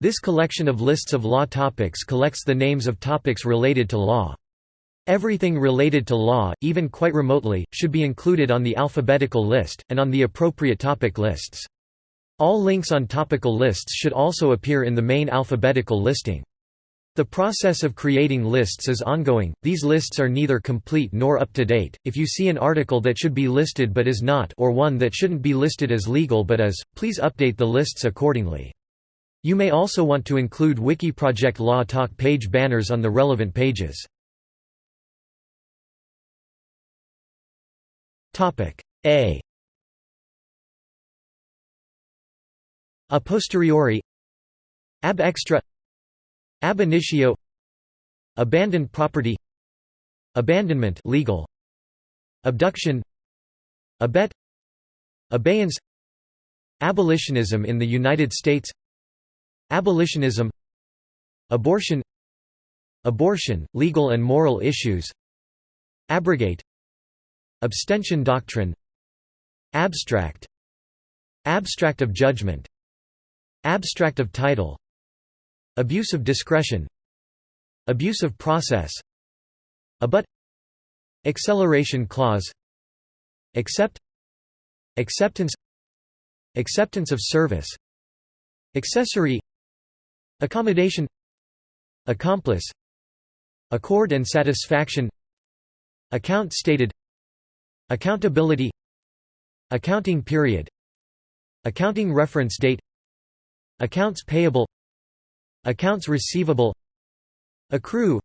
This collection of lists of law topics collects the names of topics related to law. Everything related to law, even quite remotely, should be included on the alphabetical list, and on the appropriate topic lists. All links on topical lists should also appear in the main alphabetical listing. The process of creating lists is ongoing, these lists are neither complete nor up to date. If you see an article that should be listed but is not or one that shouldn't be listed as legal but is, please update the lists accordingly. You may also want to include Wikiproject Law Talk page banners on the relevant pages. A. A posteriori. Ab extra. Ab initio. Abandoned property. Abandonment legal. Abduction. Abet. Abeyance. Abolitionism in the United States Abolitionism Abortion Abortion, legal and moral issues Abrogate Abstention doctrine Abstract Abstract of judgment Abstract of title Abuse of discretion Abuse of process Abut Acceleration clause Accept Acceptance Acceptance of service Accessory Accommodation Accomplice Accord and satisfaction Account stated Accountability Accounting period Accounting reference date Accounts payable Accounts receivable Accrue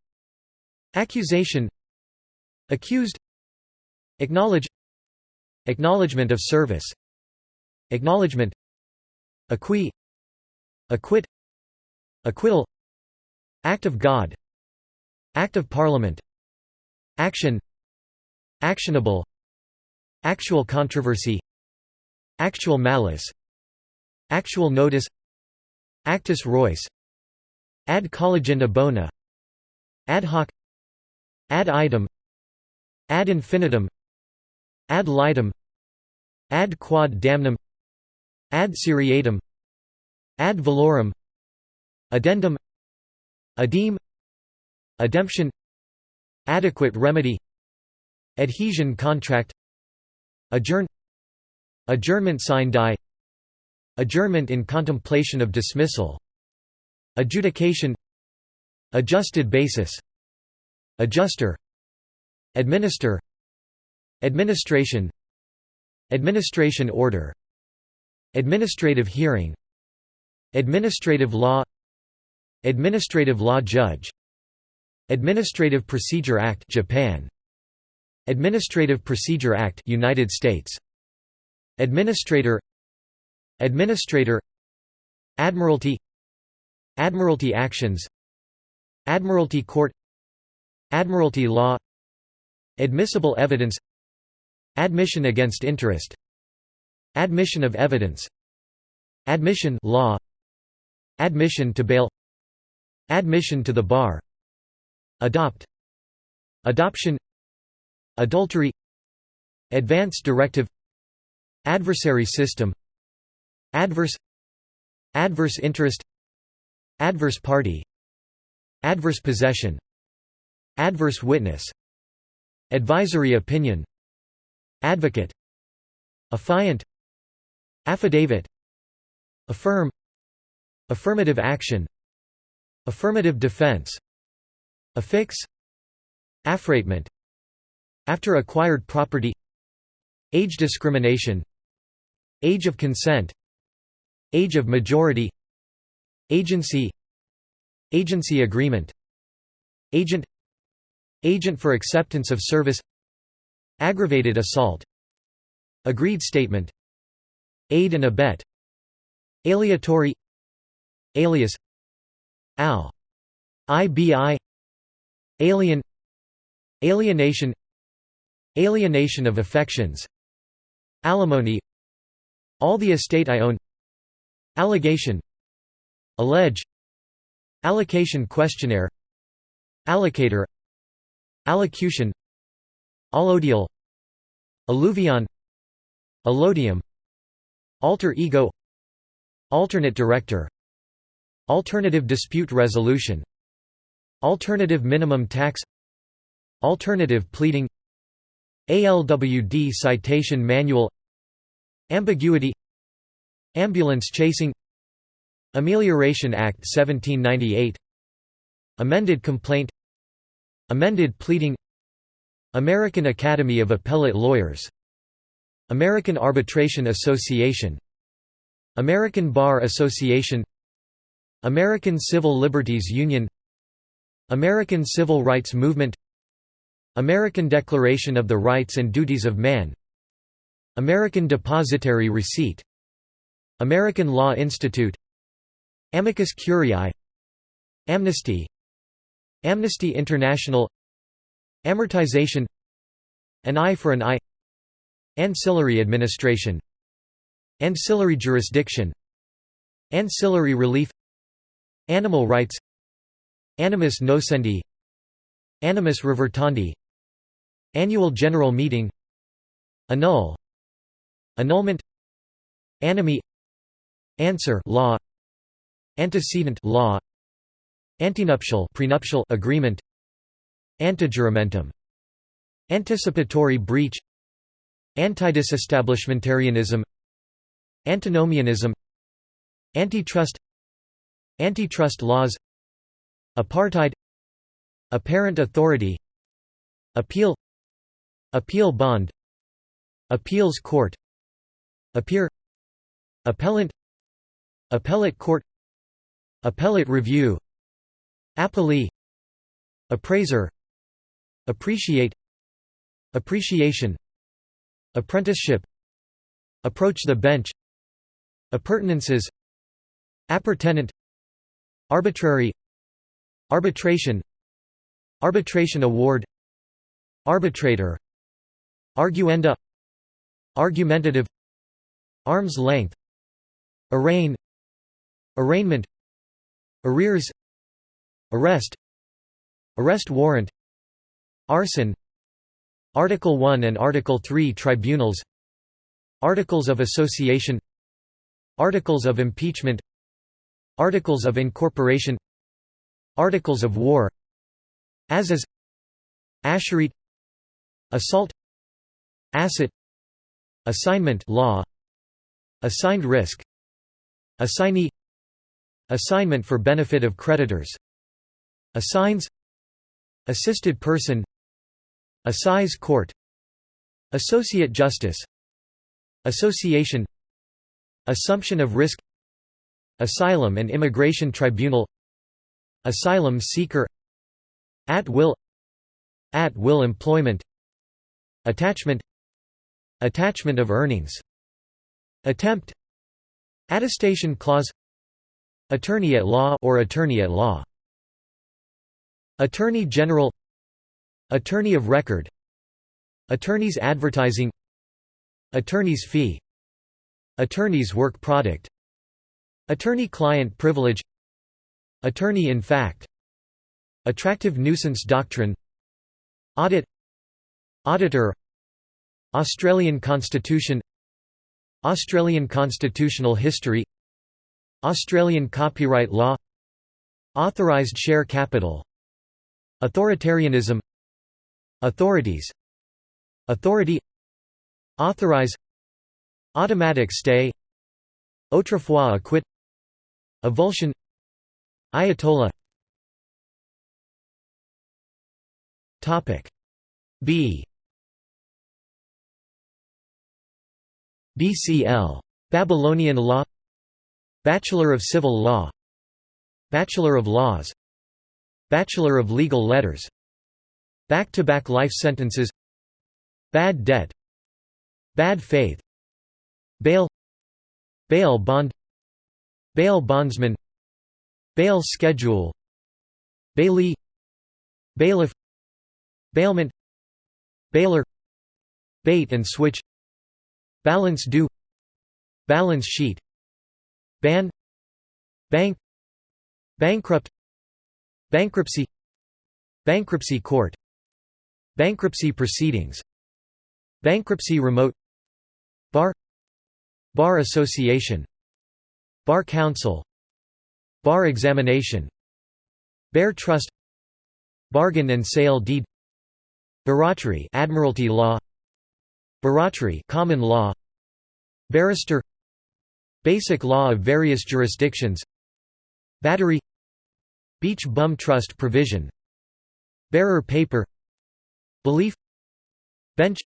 Accusation Accused Acknowledge Acknowledgement of service Acknowledgement Acquit Acquit Acquittal Act of God Act of Parliament Action Actionable Actual controversy Actual malice Actual notice Actus reus Ad colligenda bona Ad hoc Ad idem Ad infinitum Ad litem Ad quod damnum Ad seriatim Ad valorem Addendum Adeem Ademption Adequate remedy Adhesion contract Adjourn Adjournment sine die Adjournment in contemplation of dismissal Adjudication Adjusted basis Adjuster Administer Administration Administration order Administrative hearing Administrative law Administrative law judge. Administrative Procedure Act Japan. Administrative Procedure Act United States. Administrator. Administrator. Admiralty. Admiralty actions. Admiralty court. Admiralty law. Admissible evidence. Admission against interest. Admission of evidence. Admission law. Admission to bail Admission to the bar. Adopt. Adoption. Adultery. Advance directive. Adversary system. Adverse. Adverse interest. Adverse party. Adverse possession. Adverse witness. Advisory opinion. Advocate. Affiant. Affidavit. Affirm. Affirmative action Affirmative defense. Affix. Affreightment After acquired property. Age discrimination. Age of consent. Age of majority. Agency. Agency agreement. Agent. Agent for acceptance of service. Aggravated assault. Agreed statement. Aid and abet. Aleatory Alias Al. IBI Alien. Alienation. Alienation of affections. Alimony. All the estate I own. Allegation. Allege. Allocation questionnaire. Allocatur. Allocution. Allodial. Alluvion. Allodium. Alter ego. Alternate director Alternative dispute resolution. Alternative minimum tax. Alternative pleading. ALWD citation manual. Ambiguity. Ambulance chasing. Amelioration Act 1798 Amended complaint. Amended pleading. American Academy of Appellate Lawyers. American Arbitration Association. American Bar Association American Civil Liberties Union American Civil Rights Movement American Declaration of the Rights and Duties of Man American Depositary Receipt American Law Institute Amicus Curiae Amnesty Amnesty International Amortization An eye for an eye Ancillary administration Ancillary jurisdiction Ancillary relief Animal rights. Animus nocendi. Animus revertendi Annual General Meeting. Annul. Annulment. Anomie Answer. Law. Antecedent. Law. Antenuptial prenuptial. Agreement. Antejuramentum Anticipatory breach. Antidisestablishmentarianism. Antinomianism. Antitrust Antitrust laws. Apartheid. Apparent authority. Appeal. Appeal bond. Appeals court. Appear. Appellant. Appellate court. Appellate review. Appellee. Appraiser. Appreciate. Appreciation. Apprenticeship. Approach the bench. Appurtenances. Appurtenant Arbitrary Arbitration Arbitration award Arbitrator Arguendo Argumentative Arm's length Arraign Arraignment Arrears Arrest Arrest warrant Arson Article 1 and Article 3 tribunals Articles of Association Articles of Impeachment Articles of Incorporation Articles of War As Asherit Assault Asset Assignment law Assigned risk Assignee Assignment for benefit of creditors Assigns Assisted person Assize court Associate justice Association Assumption of risk Asylum and Immigration Tribunal Asylum seeker At will At will employment Attachment Attachment of earnings Attempt Attestation clause Attorney at law or attorney at law Attorney General Attorney of record Attorney's advertising Attorney's fee Attorney's work product Attorney-client privilege. Attorney in fact. Attractive nuisance doctrine. Audit. Auditor. Australian Constitution. Australian constitutional history. Australian copyright law. Authorised share capital. Authoritarianism. Authorities. Authority. Authorize. Automatic stay. Autrefois acquit Avulsion Ayatollah B BCL. Babylonian law Bachelor of Civil Law Bachelor of Laws Bachelor of Legal Letters Back-to-back -back life sentences Bad debt Bad faith Bail Bail bond Bail bondsman Bail schedule Bailee Bailiff Bailment Bailor Bait and switch Balance due Balance sheet Ban Bank Bankrupt Bankruptcy Bankruptcy court Bankruptcy proceedings Bankruptcy remote Bar Bar Association Bar Council Bar examination Bare trust Bargain and sale deed Barratry Admiralty law Barratry common law Barrister Basic law of various jurisdictions Battery Beach bum trust provision Bearer paper Belief Bench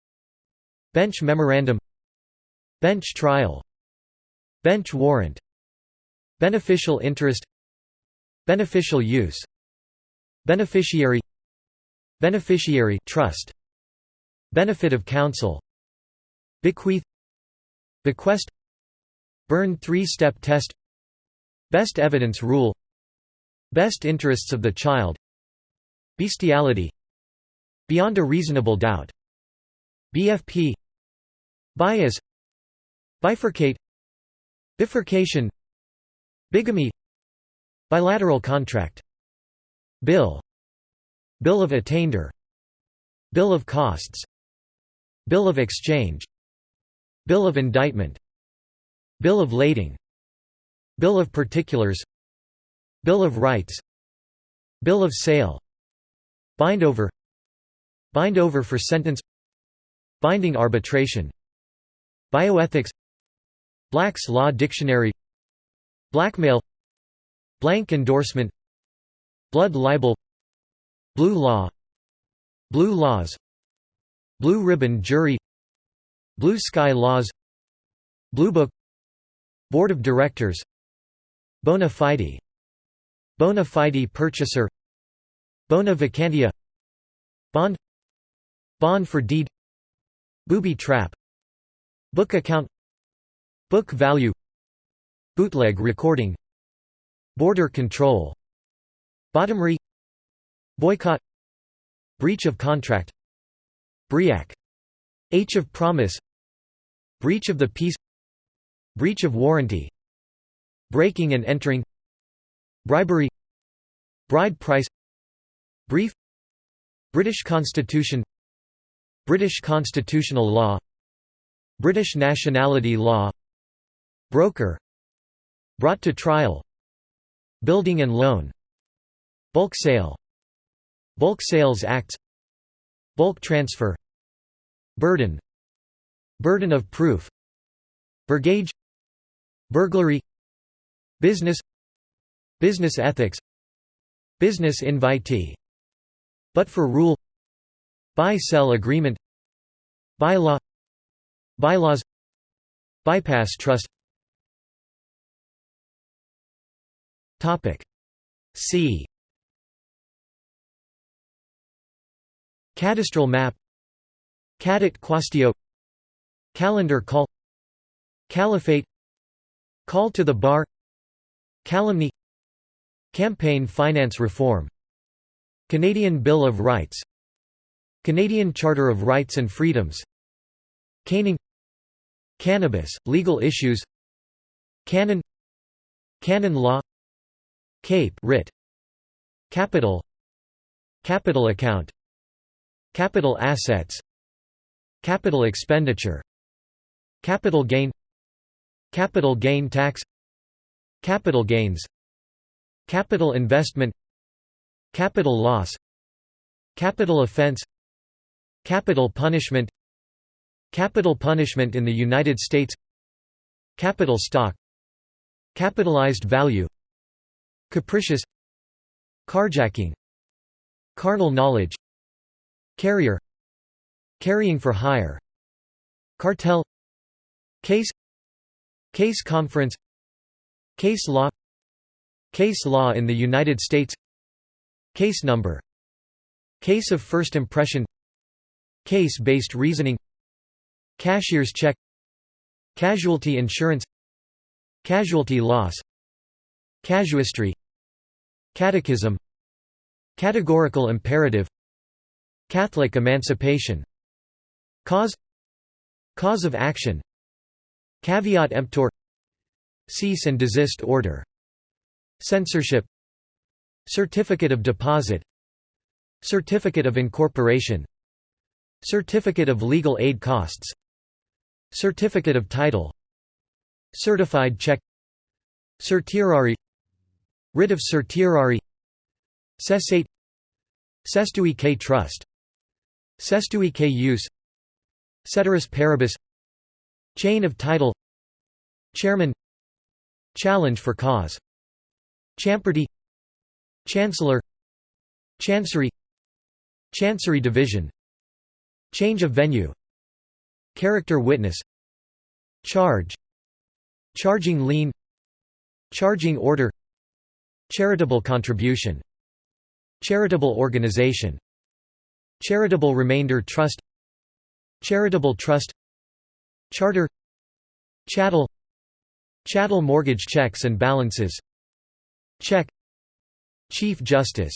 Bench memorandum Bench trial Bench warrant Beneficial interest. Beneficial use. Beneficiary. Beneficiary trust. Benefit of counsel. Bequeath. Bequest. Berne three-step test. Best evidence rule. Best interests of the child. Bestiality. Beyond a reasonable doubt. BFP Bias. Bifurcate. Bifurcation Bigamy Bilateral contract Bill Bill of attainder Bill of costs Bill of exchange Bill of indictment Bill of lading Bill of particulars Bill of rights Bill of sale Bindover Bindover for sentence Binding arbitration Bioethics Black's Law Dictionary Blackmail Blank endorsement Blood libel Blue law Blue laws Blue ribbon jury Blue sky laws Blue book Board of directors Bona fide Bona fide purchaser Bona vacantia Bond Bond for deed Booby trap Book account Book value Bootleg recording. Border control. Bottomry Boycott. Breach of contract. Briac H of promise. Breach of the peace. Breach of warranty. Breaking and entering. Bribery. Bride price. Brief. British Constitution. British constitutional law. British nationality law. Broker Brought to trial. Building and loan. Bulk sale. Bulk sales acts Bulk transfer. Burden. Burden of proof. Burgage. Burglary. Business. Business ethics. Business invitee. But for rule. Buy-sell agreement. Bylaw. Bylaws. Bypass trust Topic. C. Cadastral map. Cadit quaestio Calendar call. Caliphate. Call to the bar. Calumny. Campaign finance reform. Canadian Bill of Rights. Canadian Charter of Rights and Freedoms. Caning. Cannabis, legal issues. Canon. Canon law Cape writ. Capital. Capital account. Capital assets. Capital expenditure. Capital gain. Capital gain tax. Capital gains. Capital investment. Capital loss. Capital offense. Capital punishment. Capital punishment in the United States. Capital stock. Capitalized value Capricious Carjacking Carnal knowledge Carrier Carrying for hire Cartel Case Case conference Case law Case law in the United States Case number Case of first impression Case-based reasoning Cashier's check Casualty insurance Casualty loss Casuistry Catechism. Categorical imperative. Catholic emancipation. Cause. Cause of action. Caveat emptor. Cease and desist order. Censorship. Certificate of deposit. Certificate of incorporation. Certificate of legal aid costs. Certificate of title. Certified check. Certiorari Writ of certiorari Cessate Cestui que trust Cestui que use Ceteris paribus Chain of title Chairman Challenge for cause Champerty Chancellor Chancery Chancery Division Change of venue Character witness Charge Charging lien Charging order Charitable contribution Charitable organization Charitable remainder trust Charitable trust Charter Chattel Chattel mortgage checks and balances Check Chief Justice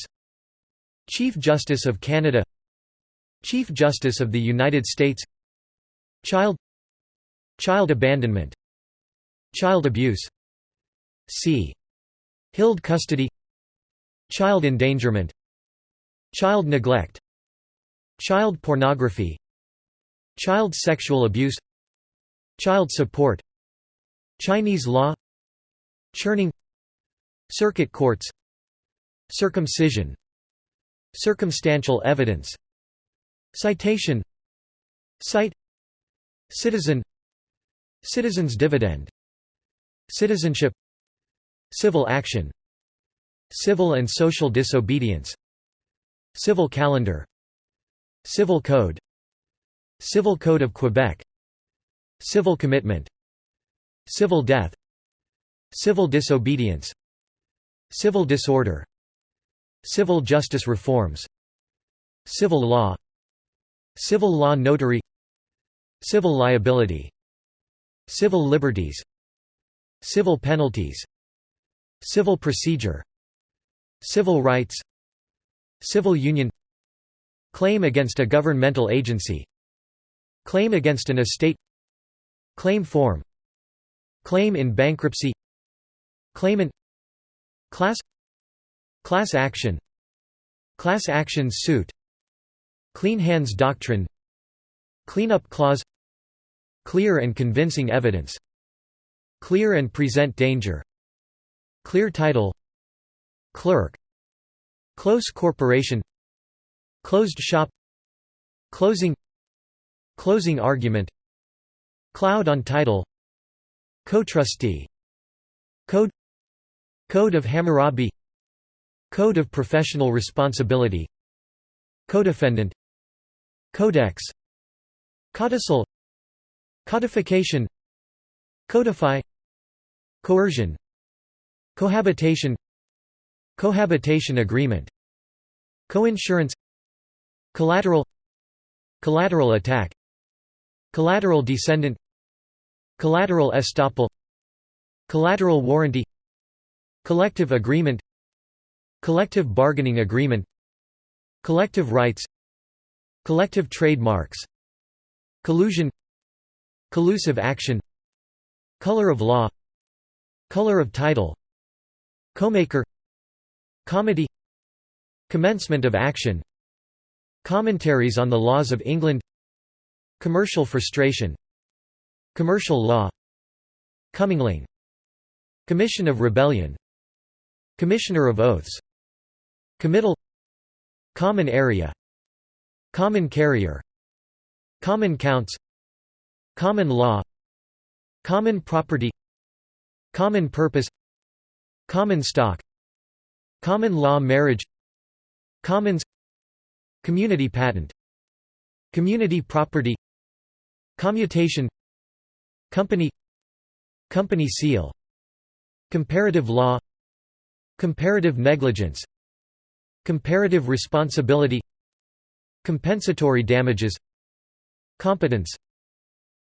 Chief Justice of Canada Chief Justice of the United States Child Child abandonment Child abuse c. Hilled custody. Child endangerment. Child neglect. Child pornography. Child sexual abuse. Child support. Chinese law. Churning. Circuit courts. Circumcision. Circumstantial evidence. Citation. Cite. Citizen. Citizen's dividend. Citizenship Civil action. Civil and social disobedience. Civil calendar. Civil code. Civil Code of Quebec. Civil commitment. Civil death. Civil disobedience. Civil disorder. Civil justice reforms. Civil law. Civil law notary. Civil liability. Civil liberties. Civil penalties Civil procedure. Civil rights. Civil union. Claim against a governmental agency. Claim against an estate. Claim form. Claim in bankruptcy. Claimant Class. Class action. Class action suit. Clean hands doctrine. Cleanup clause. Clear and convincing evidence. Clear and present danger Clear title Clerk Close corporation Closed shop Closing Closing argument Cloud on title Co-trustee Code Code of Hammurabi Code of Professional Responsibility Codefendant Codex Codicil Codification Codify Coercion Cohabitation Cohabitation agreement Coinsurance Collateral Collateral attack Collateral descendant Collateral estoppel Collateral warranty Collective agreement Collective bargaining agreement Collective rights Collective trademarks Collusion Collusive action Color of law Color of title Comaker Comity Commencement of action Commentaries on the laws of England Commercial frustration Commercial law Commingling Commission of Rebellion Commissioner of Oaths Committal Common area Common carrier Common counts Common law Common property Common purpose Common stock Common law marriage Commons Community patent Community property Commutation Company Company seal Comparative law Comparative negligence Comparative responsibility Compensatory damages Competence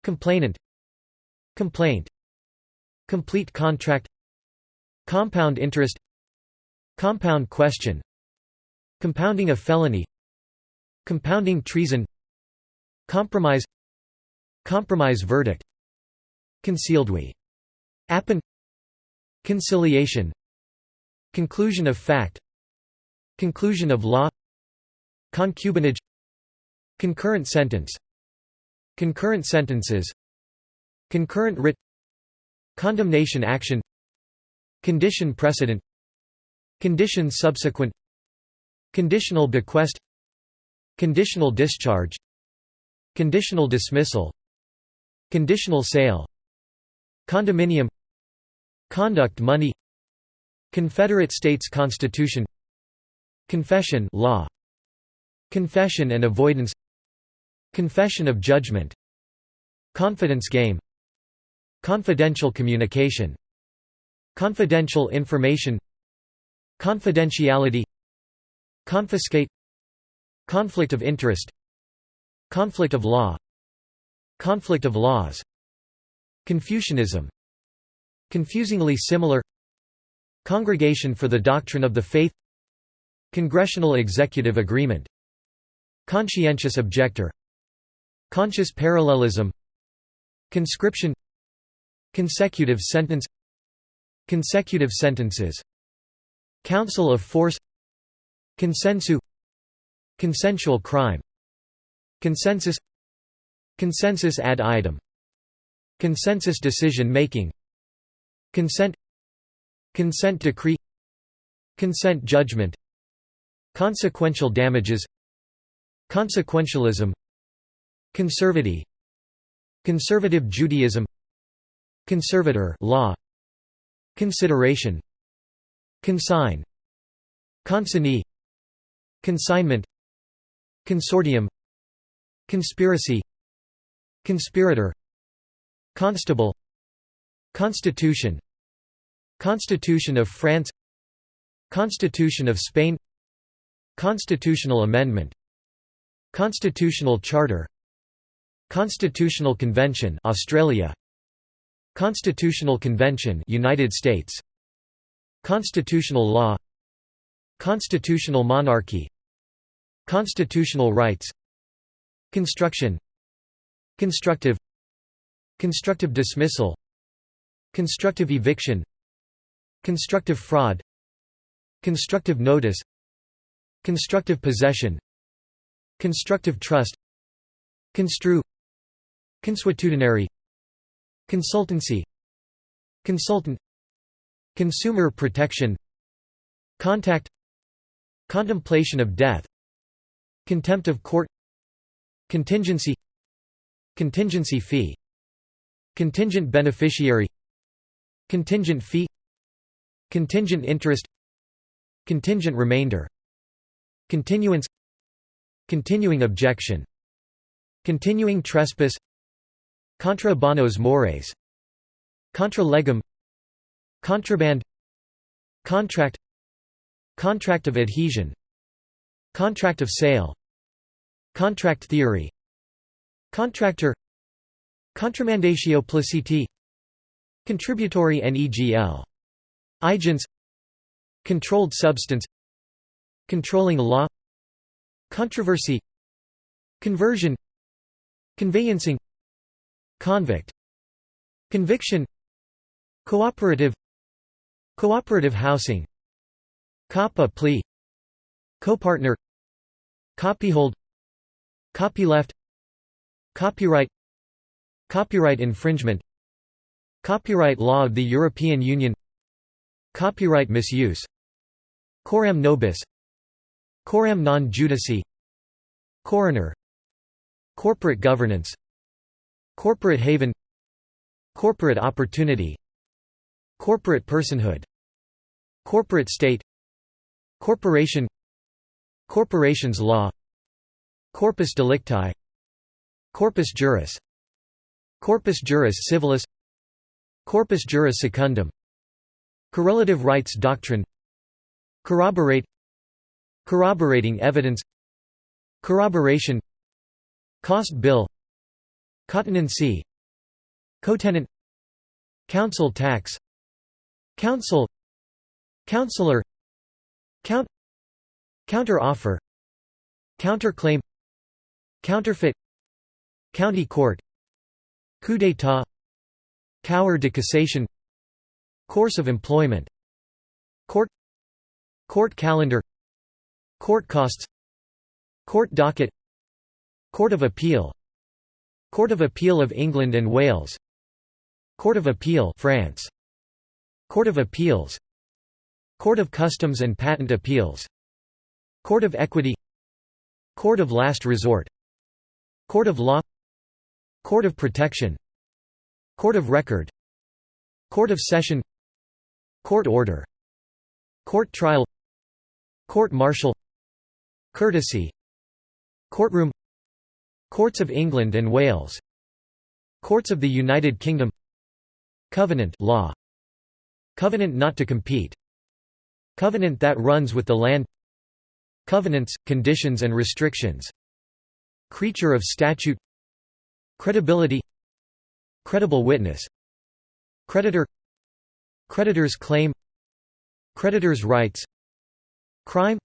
Complainant Complaint Complete contract Compound interest. Compound question. Compounding a felony. Compounding treason. Compromise. Compromise verdict. Concealed we. Appin Conciliation. Conclusion of fact. Conclusion of law. Concubinage. Concurrent sentence. Concurrent sentences. Concurrent writ. Condemnation action Condition precedent Condition subsequent Conditional bequest Conditional discharge Conditional dismissal Conditional sale Condominium Conduct money Confederate States Constitution Confession law Confession and avoidance Confession of judgment Confidence game Confidential communication Confidential information Confidentiality Confiscate Conflict of interest Conflict of law Conflict of laws Confucianism Confusingly similar Congregation for the Doctrine of the Faith Congressional Executive Agreement Conscientious Objector Conscious Parallelism Conscription Consecutive sentence Consecutive sentences. Council of Force. Consensu. Consensual crime. Consensus. Consensus ad idem. Consensus decision making. Consent. Consent decree. Consent judgment. Consequential damages. Consequentialism. Conservative Conservative Judaism. Conservator law Consideration Consign Consignee Consignment Consortium Conspiracy Conspirator Constable Constitution Constitution of France Constitution of Spain Constitutional Amendment Constitutional Charter Constitutional Convention Australia Constitutional Convention United States. Constitutional law. Constitutional monarchy. Constitutional rights. Construction. Constructive. Constructive dismissal. Constructive eviction. Constructive fraud. Constructive notice. Constructive possession. Constructive trust. Construe. Consuetudinary Consultancy Consultant Consumer protection Contact Contemplation of death Contempt of court Contingency Contingency fee Contingent beneficiary Contingent fee Contingent interest Contingent remainder Continuance Continuing objection Continuing trespass Contra bonos mores. Contra legem. Contraband. Contract. Contract of adhesion. Contract of sale. Contract theory. Contractor. Contramandatio placiti. Contributory negl. Agents. Controlled substance. Controlling law. Controversy. Conversion. Conveyancing Convict Conviction Cooperative Cooperative housing Cop a plea Copartner Copyhold Copyleft Copyright Copyright infringement Copyright law of the European Union Copyright misuse Coram nobis Coram non judice Coroner Corporate governance Corporate haven Corporate opportunity Corporate personhood Corporate state Corporation Corporations law Corpus delicti Corpus juris Corpus juris civilis Corpus juris secundum Correlative rights doctrine Corroborate Corroborating evidence Corroboration Cost bill Cotenancy Cotenant Council tax. Council. Counselor. Count. Counter-offer. Counterclaim. Counterfeit. County court. Coup d'état. Cour de cassation. Course of employment. Court. Court calendar. Court costs. Court docket. Court of Appeal Court of Appeal of England and Wales Court of Appeal France Court of Appeals Court of Customs and Patent Appeals Court of Equity Court of Last Resort Court of Law Court of Protection Court of Record Court of Session Court Order Court Trial Court Martial Courtesy Courtroom Courts of England and Wales. Courts of the United Kingdom. Covenant law. Covenant not to compete. Covenant that runs with the land. Covenants, conditions and restrictions. Creature of statute. Credibility. Credible witness. Creditor. Creditor's claim. Creditor's rights. Crime.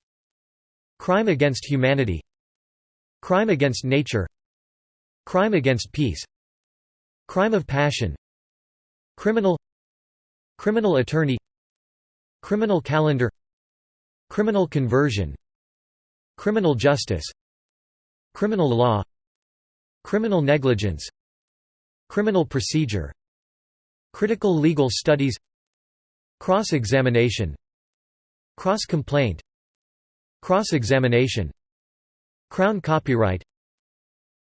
Crime against humanity. Crime against nature Crime against peace. Crime of passion. Criminal. Criminal attorney. Criminal calendar. Criminal conversion. Criminal justice. Criminal law. Criminal negligence. Criminal procedure. Critical legal studies. Cross-examination. Cross-complaint. Cross-examination. Crown copyright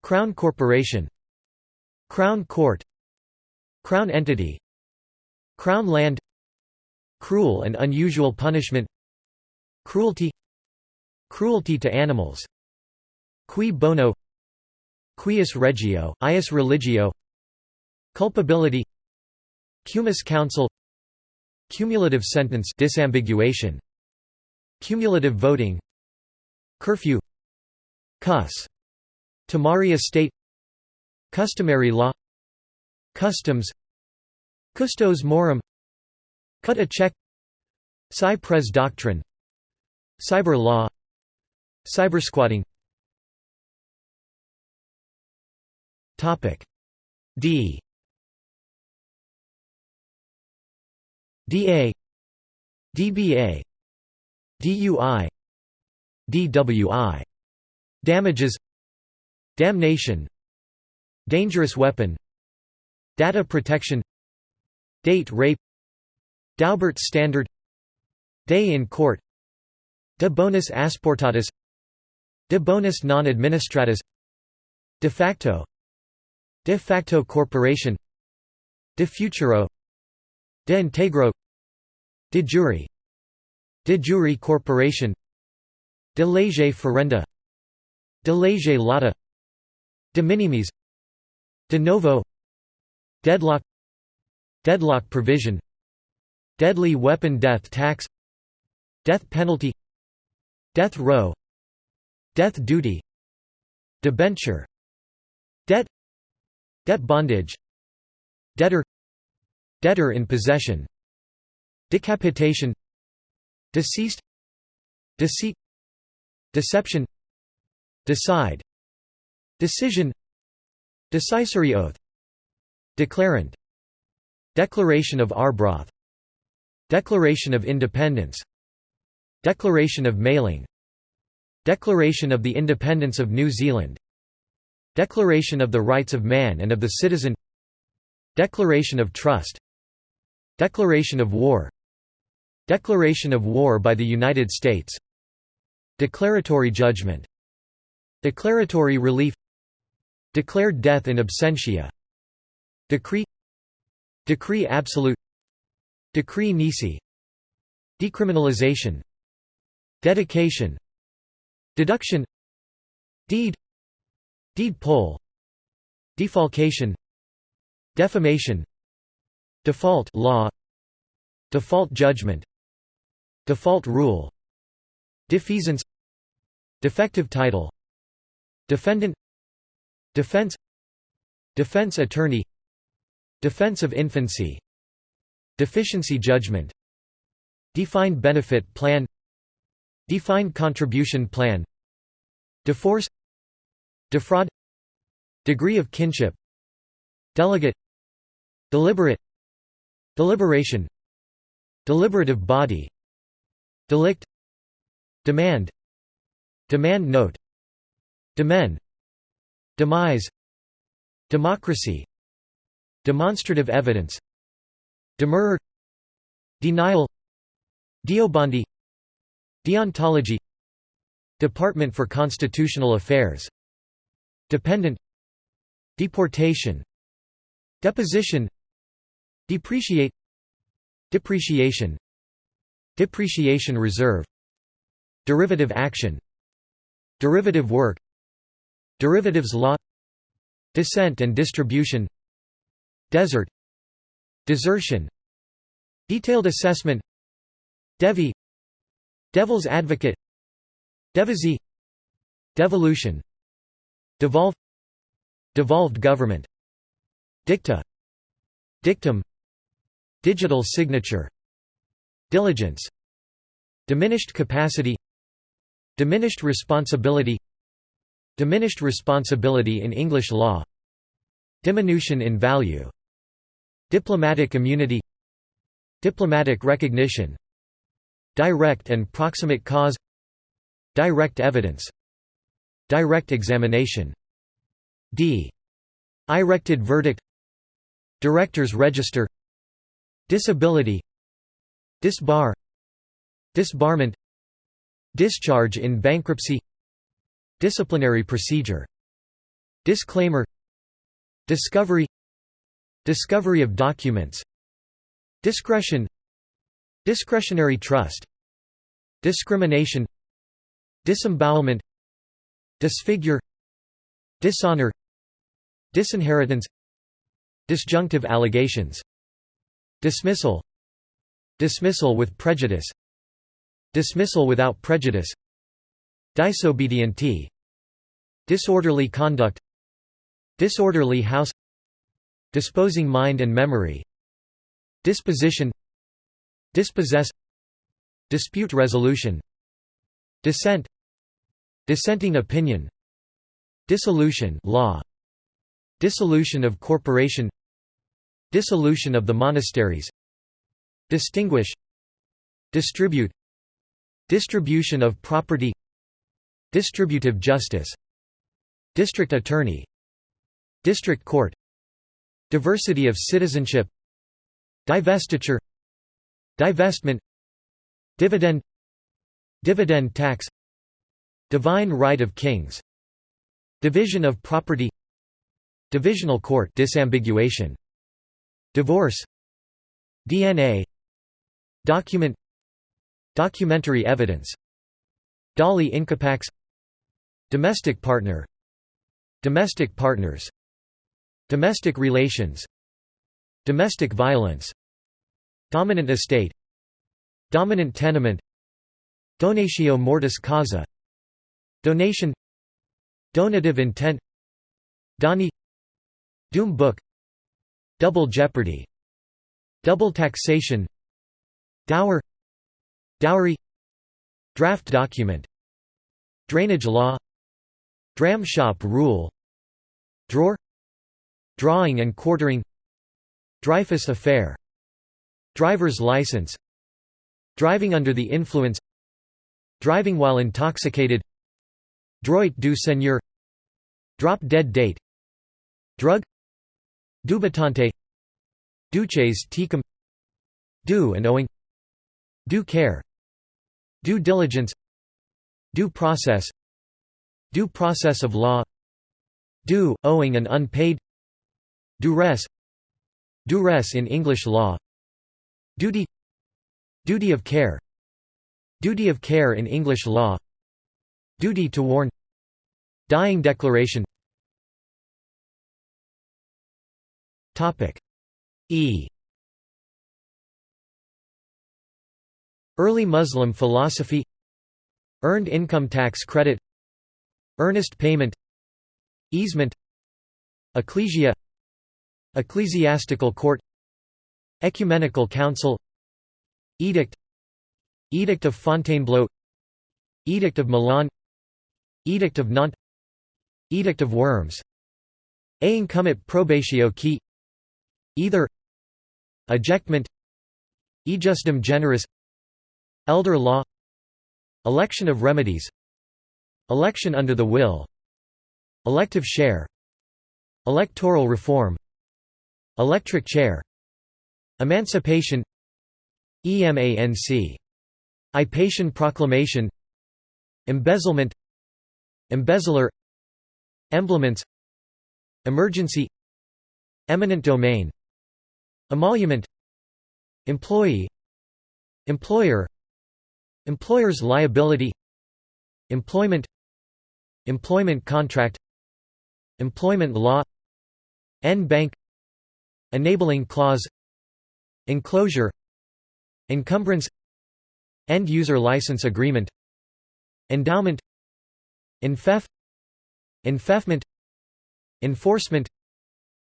Crown corporation Crown court Crown entity Crown land Cruel and unusual punishment Cruelty Cruelty to animals Cui bono Cuius regio, ius religio Culpability Cumis counsel Cumulative sentence disambiguation Cumulative voting Curfew Cuss Tamari estate Customary law Customs Custos morum Cut a check Cy-près doctrine Cyber law Cybersquatting D. DA DBA DUI DWI Damages Damnation. Dangerous weapon. Data protection. Date rape. Daubert standard. Day in court. De bonis asportatis. De bonis non administratis De facto. De facto corporation. De futuro. De integro. De jure De jure corporation. De lege ferenda. De lege lata De minimis. De novo. Deadlock. Deadlock provision. Deadly weapon death tax. Death penalty. Death row. Death duty. Debenture. Debt. Debt bondage. Debtor. Debtor in possession. Decapitation. Deceased. Deceit. Deception. Decide Decision. Decisory oath. Declarant. Declaration of Arbroath. Declaration of Independence. Declaration of Mailing. Declaration of the Independence of New Zealand. Declaration of the Rights of Man and of the Citizen. Declaration of Trust. Declaration of War. Declaration of War by the United States. Declaratory judgment. Declaratory relief Declared death in absentia. Decree Decree absolute Decree nisi Decriminalization Dedication Deduction Deed Deed poll Defalcation Defamation Default law Default judgment Default rule Defeasance Defective title Defendant Defense Defense attorney Defense of infancy Deficiency judgment Defined benefit plan Defined contribution plan Deforce Defraud Degree of kinship Delegate Deliberate Deliberation Deliberative body Delict Demand Demand note Demen Demise Democracy Demonstrative evidence Demurrer Denial Deobandi Deontology Department for Constitutional Affairs Dependent Deportation Deposition Depreciate Depreciation Depreciation reserve Derivative action Derivative work Derivatives law Descent and distribution Desert Desertion Detailed assessment Devi Devil's advocate Devisee Devolution Devolve Devolved government Dicta Dictum Digital signature Diligence Diminished capacity Diminished responsibility Diminished responsibility in English law Diminution in value Diplomatic immunity Diplomatic recognition Direct and proximate cause Direct evidence Direct examination D. Erected verdict Directors Register Disability Disbar Disbarment Discharge in bankruptcy Disciplinary procedure. Disclaimer. Discovery. Discovery of documents. Discretion. Discretionary trust. Discrimination. Disembowelment. Disfigure. Dishonor. Disinheritance. Disjunctive allegations. Dismissal. Dismissal with prejudice. Dismissal without prejudice Disobedientee Disorderly conduct Disorderly house Disposing mind and memory Disposition Dispossess Dispute resolution Dissent Dissenting opinion Dissolution law Dissolution of corporation Dissolution of the monasteries Distinguish Distribute Distribution of property Distributive justice District attorney District court Diversity of citizenship Divestiture Divestment Dividend Dividend tax Divine right of kings Division of property Divisional court disambiguation Divorce DNA Document Documentary evidence Doli incapax Domestic partner Domestic partners Domestic relations Domestic violence Dominant estate Dominant tenement Donatio mortis causa Donation Donative intent Donee Doom book Double jeopardy Double taxation Dower Dowry Draft document Drainage law Dram shop rule. Drawer. Drawing and quartering. Dreyfus affair. Driver's license. Driving under the influence. Driving while intoxicated. Droit du seigneur. Drop dead date. Drug. Dubitante. Duces tecum. Due and owing. Due care. Due diligence. Due process Due process of law Due, owing and unpaid Duress Duress in English law Duty Duty of care Duty of care in English law Duty to warn Dying declaration. E. Early Muslim philosophy Earned income tax credit Earnest payment Easement Ecclesia Ecclesiastical court Ecumenical council Edict Edict of Fontainebleau Edict of Milan Edict of Nantes Edict of Worms Ei incumbit probatio qui Either Ejectment Ejusdem generis Elder law Election of remedies Election under the will. Elective share Electoral reform. Electric chair. Emancipation. EMANC Ipatian proclamation. Embezzlement. Embezzler. Emblements. Emergency. Eminent domain. Emolument. Employee. Employer. Employer's liability. Employment Employment contract Employment law En-banc Enabling clause Enclosure Encumbrance End-user license agreement Endowment Enfeoff Enfeoffment Enforcement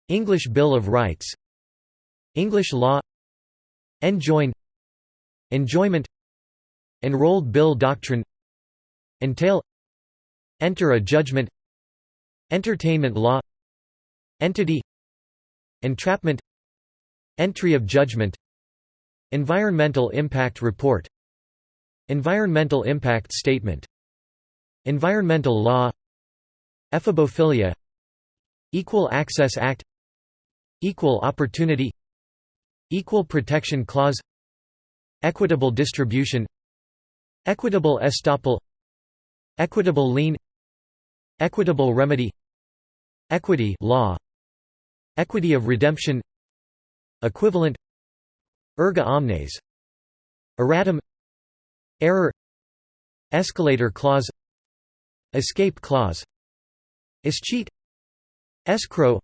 English Bill of Rights English law Enjoin Enjoyment Enrolled Bill Doctrine Entail Enter a judgment. Entertainment law. Entity. Entrapment. Entry of judgment. Environmental impact report. Environmental impact statement. Environmental law. Ephebophilia Equal Access Act. Equal Opportunity. Equal Protection Clause. Equitable distribution. Equitable estoppel. Equitable lien Equitable remedy. Equity law. Equity of redemption. Equivalent. Erga omnes. Erratum. Error. Escalator clause. Escape clause. Escheat. Escrow.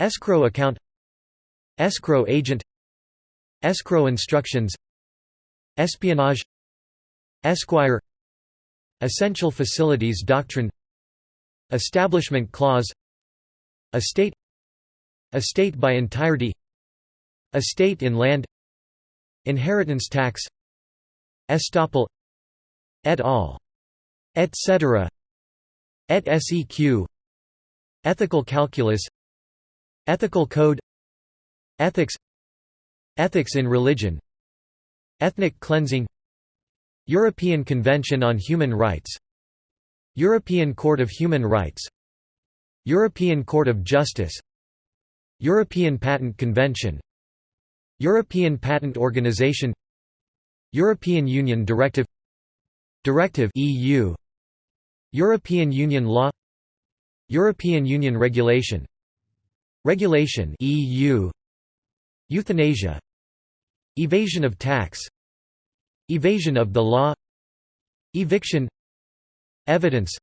Escrow account. Escrow agent. Escrow instructions. Espionage. Esquire. Essential Facilities Doctrine Establishment Clause Estate Estate by entirety Estate in land Inheritance tax Estoppel Et al. Etc. Et seq. Ethical calculus Ethical code Ethics Ethics in religion Ethnic cleansing European Convention on Human Rights European Court of Human Rights European Court of Justice European Patent Convention European Patent Organization European Union Directive Directive EU European Union Law European Union Regulation Regulation EU Euthanasia Evasion of tax Evasion of the law Eviction Evidence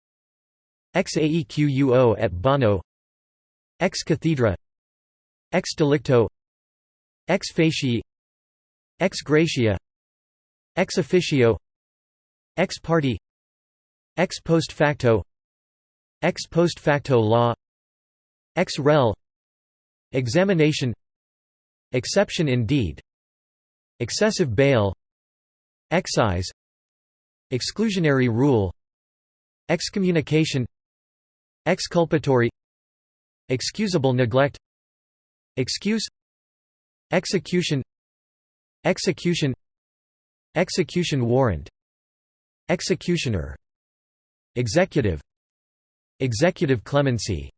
Ex aequo et bono Ex cathedra Ex delicto Ex facie Ex gratia Ex officio Ex parte Ex post facto Ex post facto law Ex rel Examination Exception indeed Excessive bail Excise Exclusionary rule Excommunication. Exculpatory. Excusable neglect. Excuse. Execution. Execution. Execution warrant. Executioner. Executive. Executive clemency.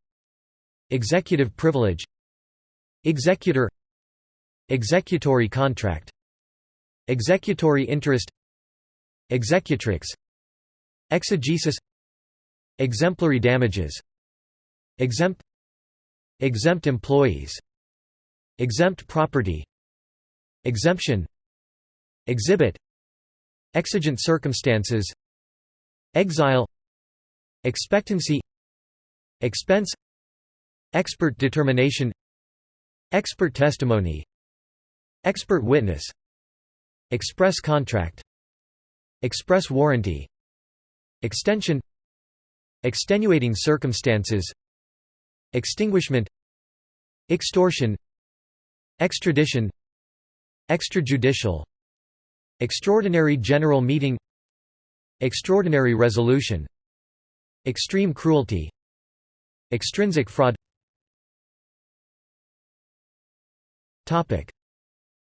Executive privilege. Executor. Executory contract. Executory interest. Executrix. Exegesis Exemplary damages. Exempt. Exempt employees. Exempt property. Exemption. Exhibit. Exigent circumstances. Exile. Expectancy. Expense. Expert determination. Expert testimony. Expert witness. Express contract. Express warranty. Extension Extenuating circumstances Extinguishment Extortion Extradition Extrajudicial Extraordinary General Meeting Extraordinary Resolution Extreme cruelty Extrinsic fraud.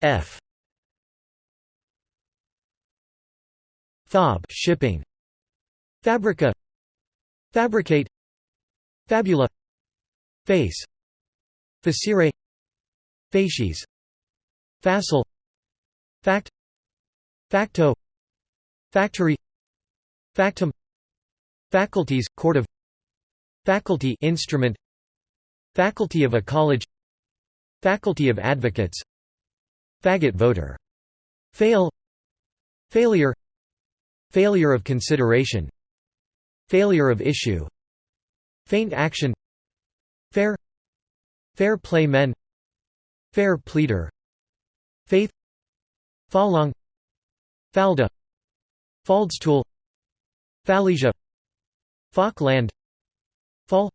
F. Fob shipping. Fabrica Fabricate Fabula Face Facere Facies Facile Fact Facto Factory Factum Faculties, Court of Faculty instrument Faculty of a college Faculty of advocates Faggot voter. Fail Failure Failure of consideration Failure of issue. Faint action. Fair. Fair play men. Fair pleader. Faith. Falong Falda. Faldstool Fallisia Falkland Fall.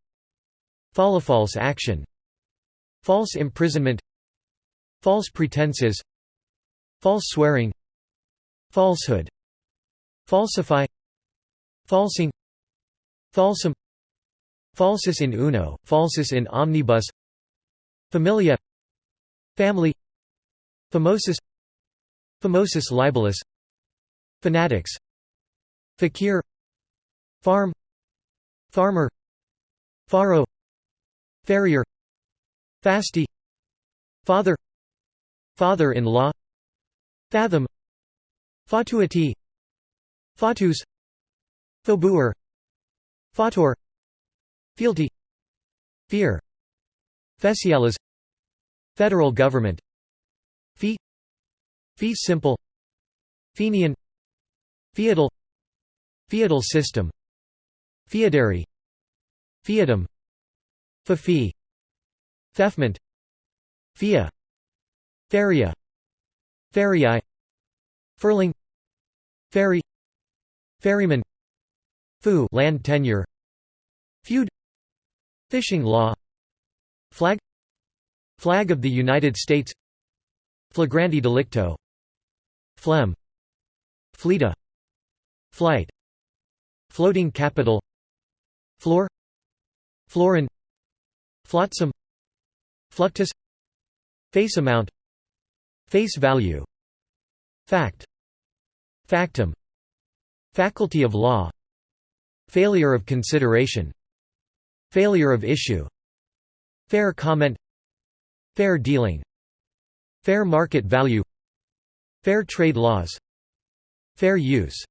False action. False imprisonment. False pretenses. False swearing. Falsehood. Falsify. Falsing Falsum Falsus in uno, falsus in omnibus Familia Family Famosus Famosus libellus Fanatics Fakir Farm Farmer Faro Farrier Fasti Father Father-in-law Fathom Fatuity Fatus Faubourg Fautor Fealty Fear Feciales Federal government Fee Fee simple Fenian Feudal Feudal system Feodary Feodum Feoffee Feoffment Fia Feria Ferii Ferling Ferry Ferryman Fu land tenure Feud Fishing law Flag Flag of the United States Flagranti delicto Phlegm Fleta Flight Floating capital Floor Florin Flotsam Fluctus Face amount Face value Fact Factum Faculty of law Failure of consideration. Failure of issue. Fair comment. Fair dealing. Fair market value. Fair trade laws. Fair use.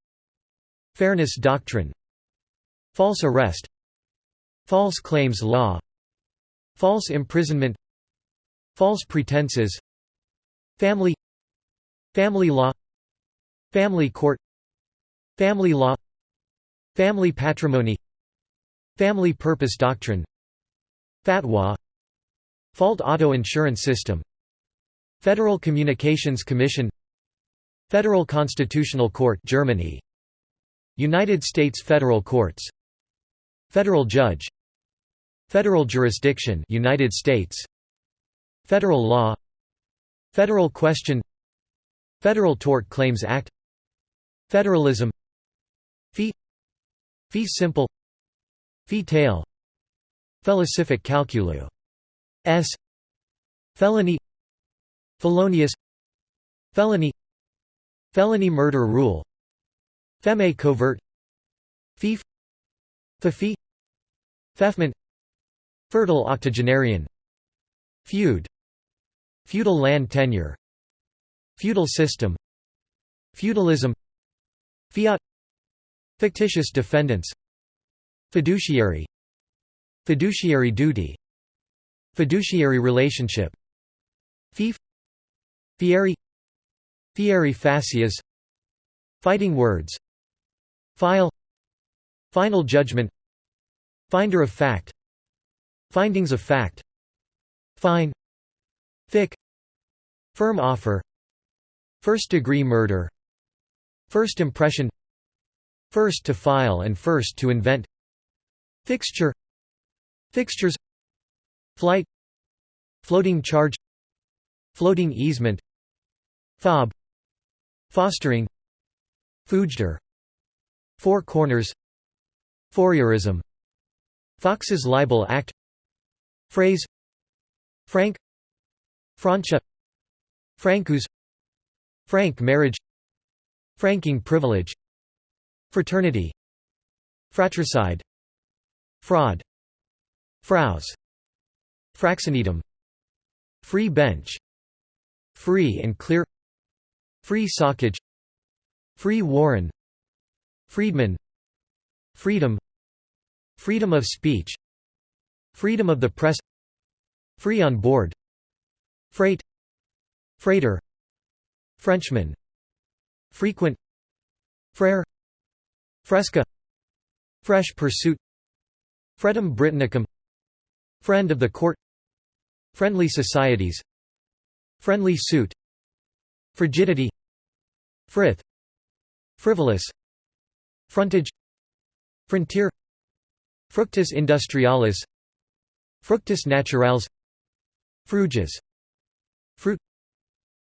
Fairness doctrine. False arrest. False claims law. False imprisonment. False pretenses. Family. Family law. Family court. Family law Family patrimony Family purpose doctrine Fatwa Fault auto insurance system Federal Communications Commission Federal Constitutional Court Germany United States Federal Courts Federal Judge Federal Jurisdiction United States Federal Law Federal Question Federal Tort Claims Act Federalism Fee Fee simple. Fee tail. Felicific calculu S. Felony. Felonious. Felony. Felony murder rule. Feme covert. Fief Feoffee Feoffment Fertile octogenarian. Feud. Feudal land tenure. Feudal system. Feudalism. Fiat Fictitious defendants. Fiduciary. Fiduciary duty. Fiduciary relationship. Fief. Fieri. Fieri facias Fighting words. File. Final judgment. Finder of fact. Findings of fact. Fine. Fic. Firm offer. First-degree murder. First impression First to file and first to invent. Fixture. Fixtures. Flight. Floating charge. Floating easement. Fob. Fostering. Foojder Four corners. Fourierism. Fox's Libel Act. Phrase. Frank. Francia. Francus Frank marriage. Franking privilege Fraternity. Fratricide. Fraud. Fraus. Fraxinetum. Free bench. Free and clear. Free socage. Free warren. Freedman. Freedom. Freedom of speech. Freedom of the press. Free on board. Freight. Freighter. Frenchman. Frequent. Frere Fresca. Fresh pursuit. Fretum Britannicum. Friend of the court. Friendly societies. Friendly suit. Frigidity. Frith. Frivolous. Frontage. Frontier. Fructus industrialis. Fructus naturales. Fruges. Fruit.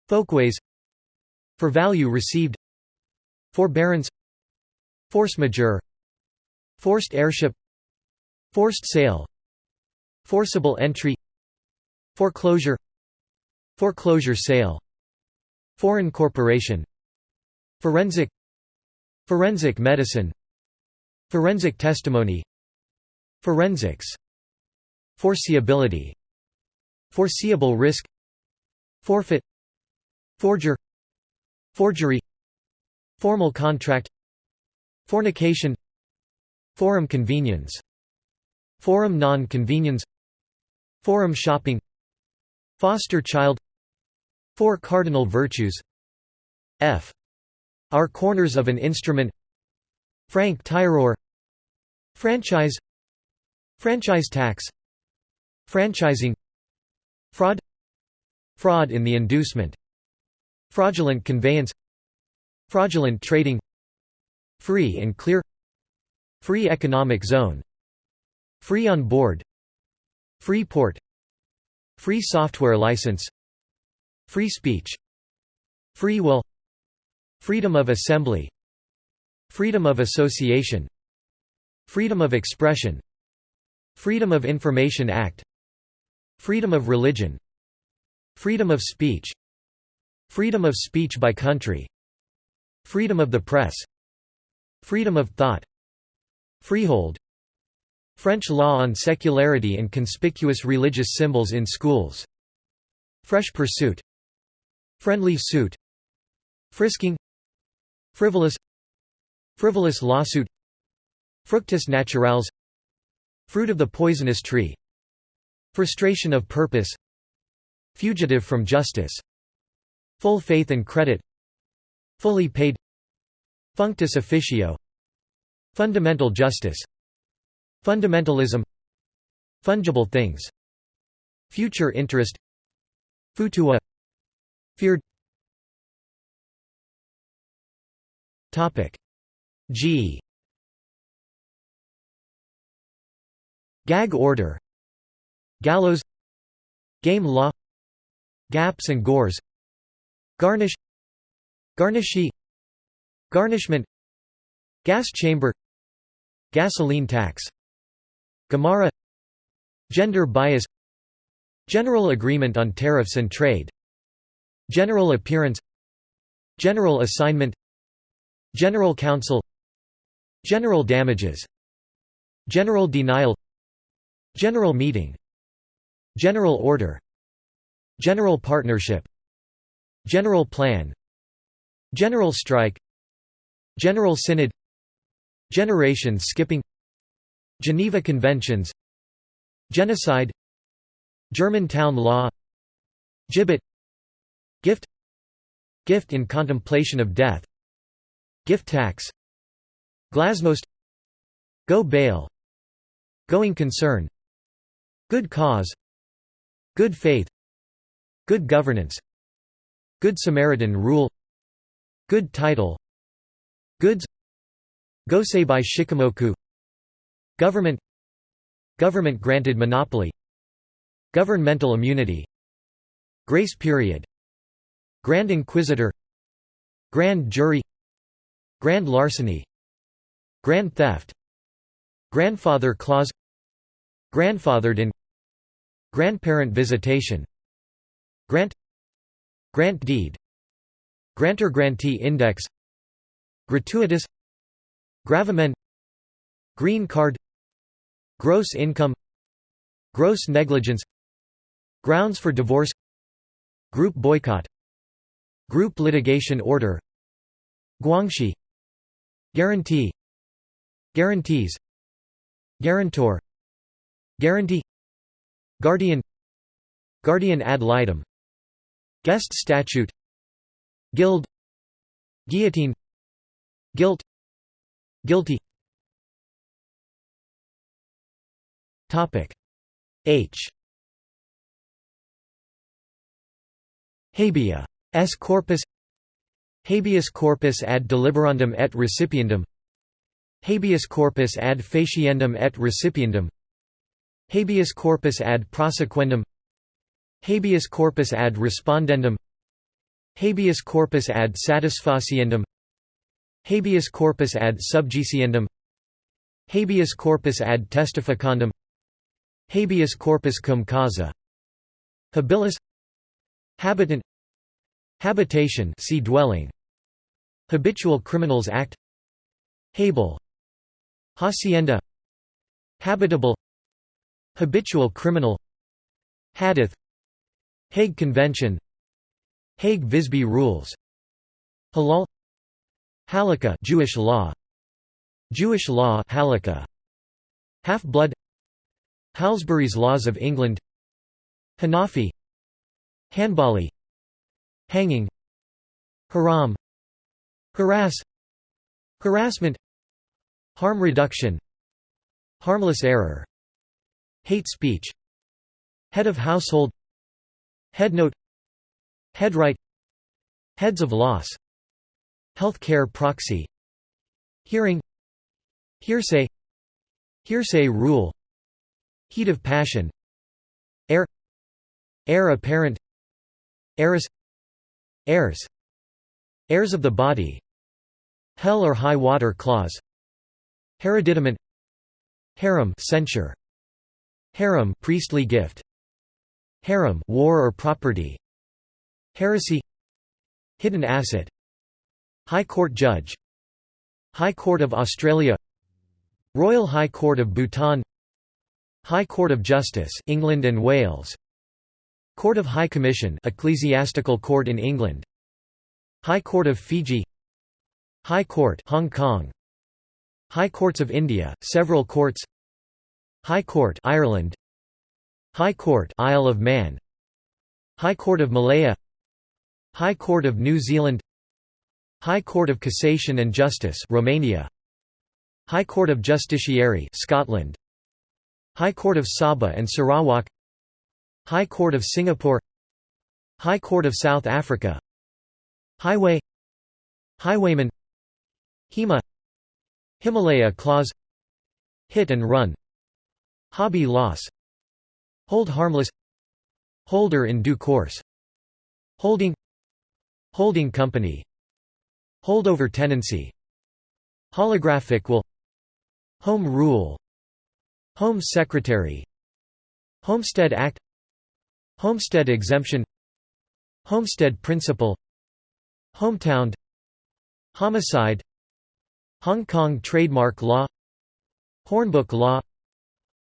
Folkways. For value received. Forbearance Force majeure. Forced heirship. Forced sale Forcible entry. Foreclosure. Foreclosure sale. Foreign corporation. Forensic. Forensic medicine. Forensic testimony. Forensics. Foreseeability. Foreseeable risk. Forfeit. Forger. Forgery. Formal contract Fornication. Forum conveniens. Forum non-conveniens. Forum shopping. Foster child. Four cardinal virtues. F. Our corners of an instrument. Franc-tireur Franchise. Franchise tax. Franchising. Fraud. Fraud in the inducement. Fraudulent conveyance. Fraudulent trading Free and clear Free economic zone Free on board Free port Free software license Free speech Free will Freedom of assembly Freedom of association Freedom of expression Freedom of Information Act Freedom of religion Freedom of speech Freedom of speech by country Freedom of the press Freedom of thought Freehold French law on secularity and conspicuous religious symbols in schools Fresh pursuit Friendly suit Frisking Frivolous Frivolous lawsuit Fructus naturales Fruit of the poisonous tree Frustration of purpose Fugitive from justice Full faith and credit Fully paid Functus officio. Fundamental justice. Fundamentalism. Fungible things. Future interest. Futua. Feared. G. Gag order. Gallows. Game law. Gaps and gores. Garnish. Garnishee Garnishment Gas chamber Gasoline tax Gemara Gender bias General agreement on tariffs and trade General appearance General assignment General counsel General damages General denial General meeting General order General partnership General plan General strike General synod Generation skipping Geneva Conventions Genocide Germantown law Gibbet Gift Gift in contemplation of death Gift tax Glasnost Go bail Going concern Good cause Good faith Good governance Good Samaritan rule Good title Goods. Goseibai Shikimoku. Government. Government granted monopoly. Governmental immunity. Grace period. Grand Inquisitor. Grand Jury. Grand Larceny. Grand Theft. Grandfather Clause. Grandfathered in. Grandparent visitation. Grant. Grant deed. Grantor-grantee index Gratuitous Gravamen Green card Gross income Gross negligence Grounds for divorce Group boycott Group litigation order Guanxi Guarantee Guarantees Guarantor Guarantee Guardian Guardian ad litem Guest statute Guild Guillotine Guilt. Guilty. Topic. H. Habea S corpus. Habeas corpus ad deliberandum et recipiendum. Habeas corpus ad faciendum et recipiendum. Habeas corpus ad prosequendum. Habeas corpus ad respondendum. Habeas corpus ad satisfaciendum Habeas corpus ad subjiciendum Habeas corpus ad testificandum. Habeas corpus cum causa. Habilis. Habitant. Habitation see dwelling. Habitual Criminals Act. Habel. Hacienda. Habitable. Habitual criminal. Hadith. Hague Convention. Hague-Visby rules. Halal Halakha Jewish law. Jewish law Halakha. Half-blood. Halsbury's Laws of England. Hanafi. Hanbali. Hanging. Haram. Harass. Harassment. Harm reduction. Harmless error. Hate speech. Head of household. Headnote Headright Heads of loss Health care proxy Hearing Hearsay Hearsay rule Heat of passion Heir Heir apparent Heirs Heirs of the body Hell or high water clause Hereditament Herem censure Herem priestly gift Herem war or property Heresy Hidden asset High Court Judge High Court of Australia Royal High Court of Bhutan High Court of Justice England and Wales Court of High Commission ecclesiastical court in England High Court of Fiji High Court Hong Kong High Courts of India several courts High Court Ireland High Court Isle of Man High Court of Malaya High Court of New Zealand High Court of Cassation and Justice Romania. High Court of Justiciary Scotland. High Court of Sabah and Sarawak. High Court of Singapore. High Court of South Africa. Highway. Highwayman. HEMA. Himalaya Clause. Hit and Run. Hobby loss. Hold harmless. Holder in due course. Holding. Holding company Holdover tenancy Holographic will. Home rule. Home Secretary. Homestead Act. Homestead exemption. Homestead principle. Hometown. Homicide. Hong Kong trademark law. Hornbook law.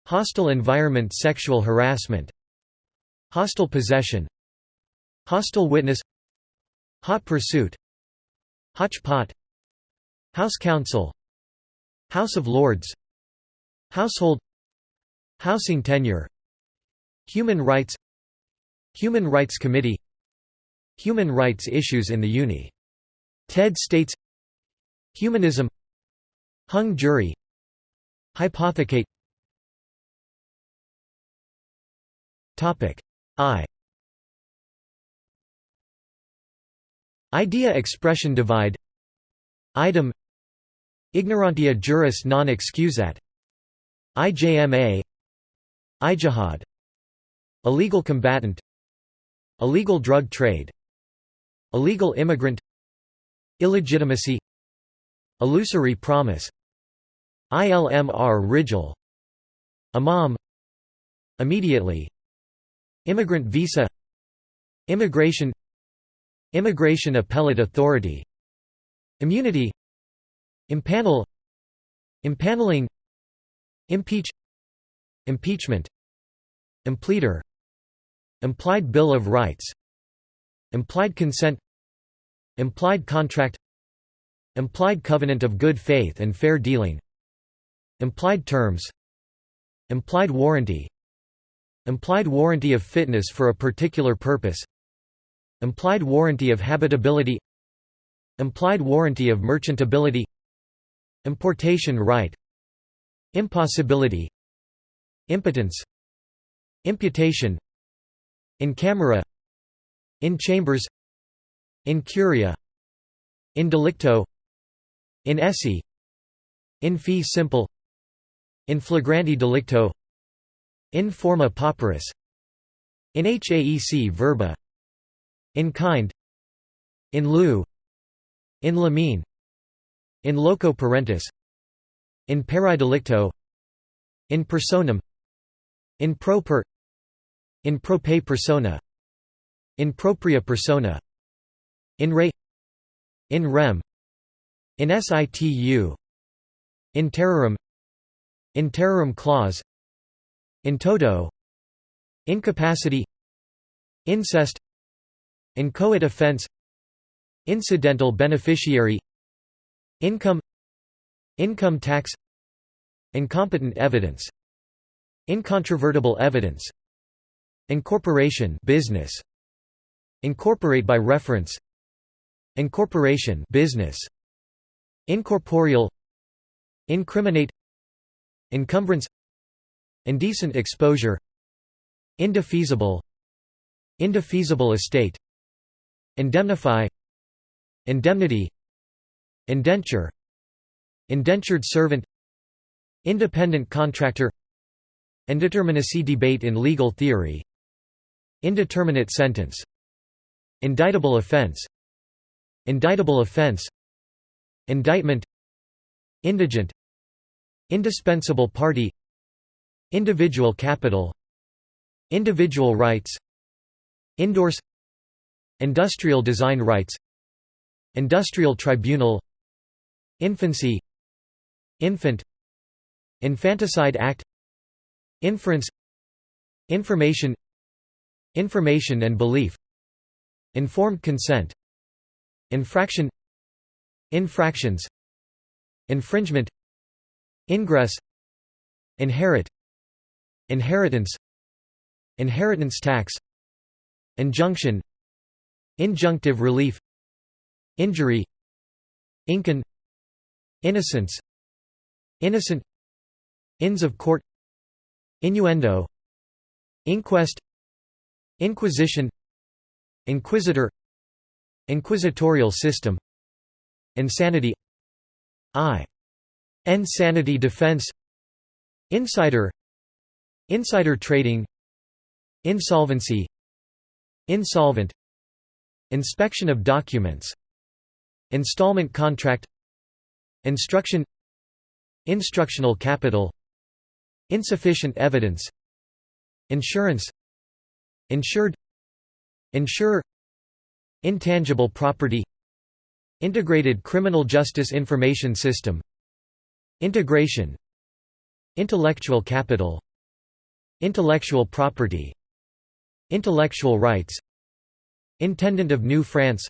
Hostile environment sexual harassment. Hostile possession. Hostile witness. Hot pursuit Hotchpot House counsel. House of Lords. Household. Housing tenure. Human rights. Human Rights Committee. Human rights issues in the Uni. Ted States. Humanism. Hung jury. Hypothecate. I Idea expression divide. Idem. Ignorantia juris non excusat. IJMA Ijtihad Illegal combatant. Illegal drug trade. Illegal immigrant. Illegitimacy. Illusory promise. ILMR Rigel Imam. Immediately. Immigrant visa. Immigration Immigration Appellate Authority. Immunity. Impanel. Impaneling. Impeach. Impeachment. Impleader. Implied Bill of Rights. Implied consent. Implied contract. Implied covenant of good faith and fair dealing. Implied terms. Implied warranty. Implied warranty of fitness for a particular purpose Implied warranty of habitability Implied warranty of merchantability Importation right Impossibility Impotence Imputation In camera In chambers In curia In delicto In esse In fee simple In flagranti delicto In forma pauperis In haec verba In kind In lieu In limine In loco parentis In pari delicto In personam In pro per In prope persona In propria persona In re In rem In situ In terrorem In terrorem clause In toto Incapacity Incest Inchoate offense Incidental beneficiary Income Income tax Incompetent evidence Incontrovertible evidence Incorporation business Incorporate by reference Incorporation business Incorporeal Incriminate Encumbrance Indecent exposure Indefeasible Indefeasible estate Indemnify Indemnity Indenture Indentured servant Independent contractor Indeterminacy debate in legal theory Indeterminate sentence Indictable offense Indictable offense Indictment Indigent Indispensable party Individual capital Individual rights Indorse Industrial design rights Industrial tribunal Infancy Infant Infanticide Act Inference Information Information and belief Informed consent Infraction Infractions Infringement Ingress Inherit Inheritance Inheritance tax Injunction Injunctive relief Injury Incan Innocence Innocent Inns of court Innuendo Inquest Inquisition Inquisitor Inquisitorial system Insanity I. Insanity defense Insider Insider trading Insolvency Insolvent Inspection of documents Installment contract Instruction Instructional capital Insufficient evidence Insurance Insured Insurer Intangible property Integrated Criminal Justice Information System Integration Intellectual capital Intellectual property Intellectual rights Intendant of New France.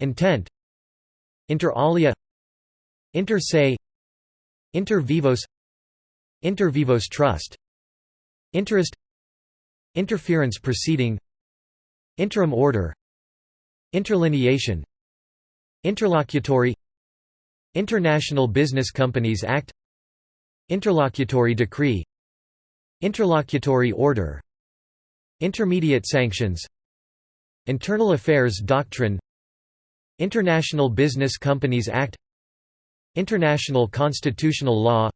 Intent. Inter alia. Inter se. Inter vivos. Inter vivos trust. Interest. Interference proceeding. Interim order. Interlineation. Interlocutory. International Business Companies Act. Interlocutory decree. Interlocutory order. Intermediate sanctions Internal Affairs Doctrine International Business Companies Act International Constitutional Law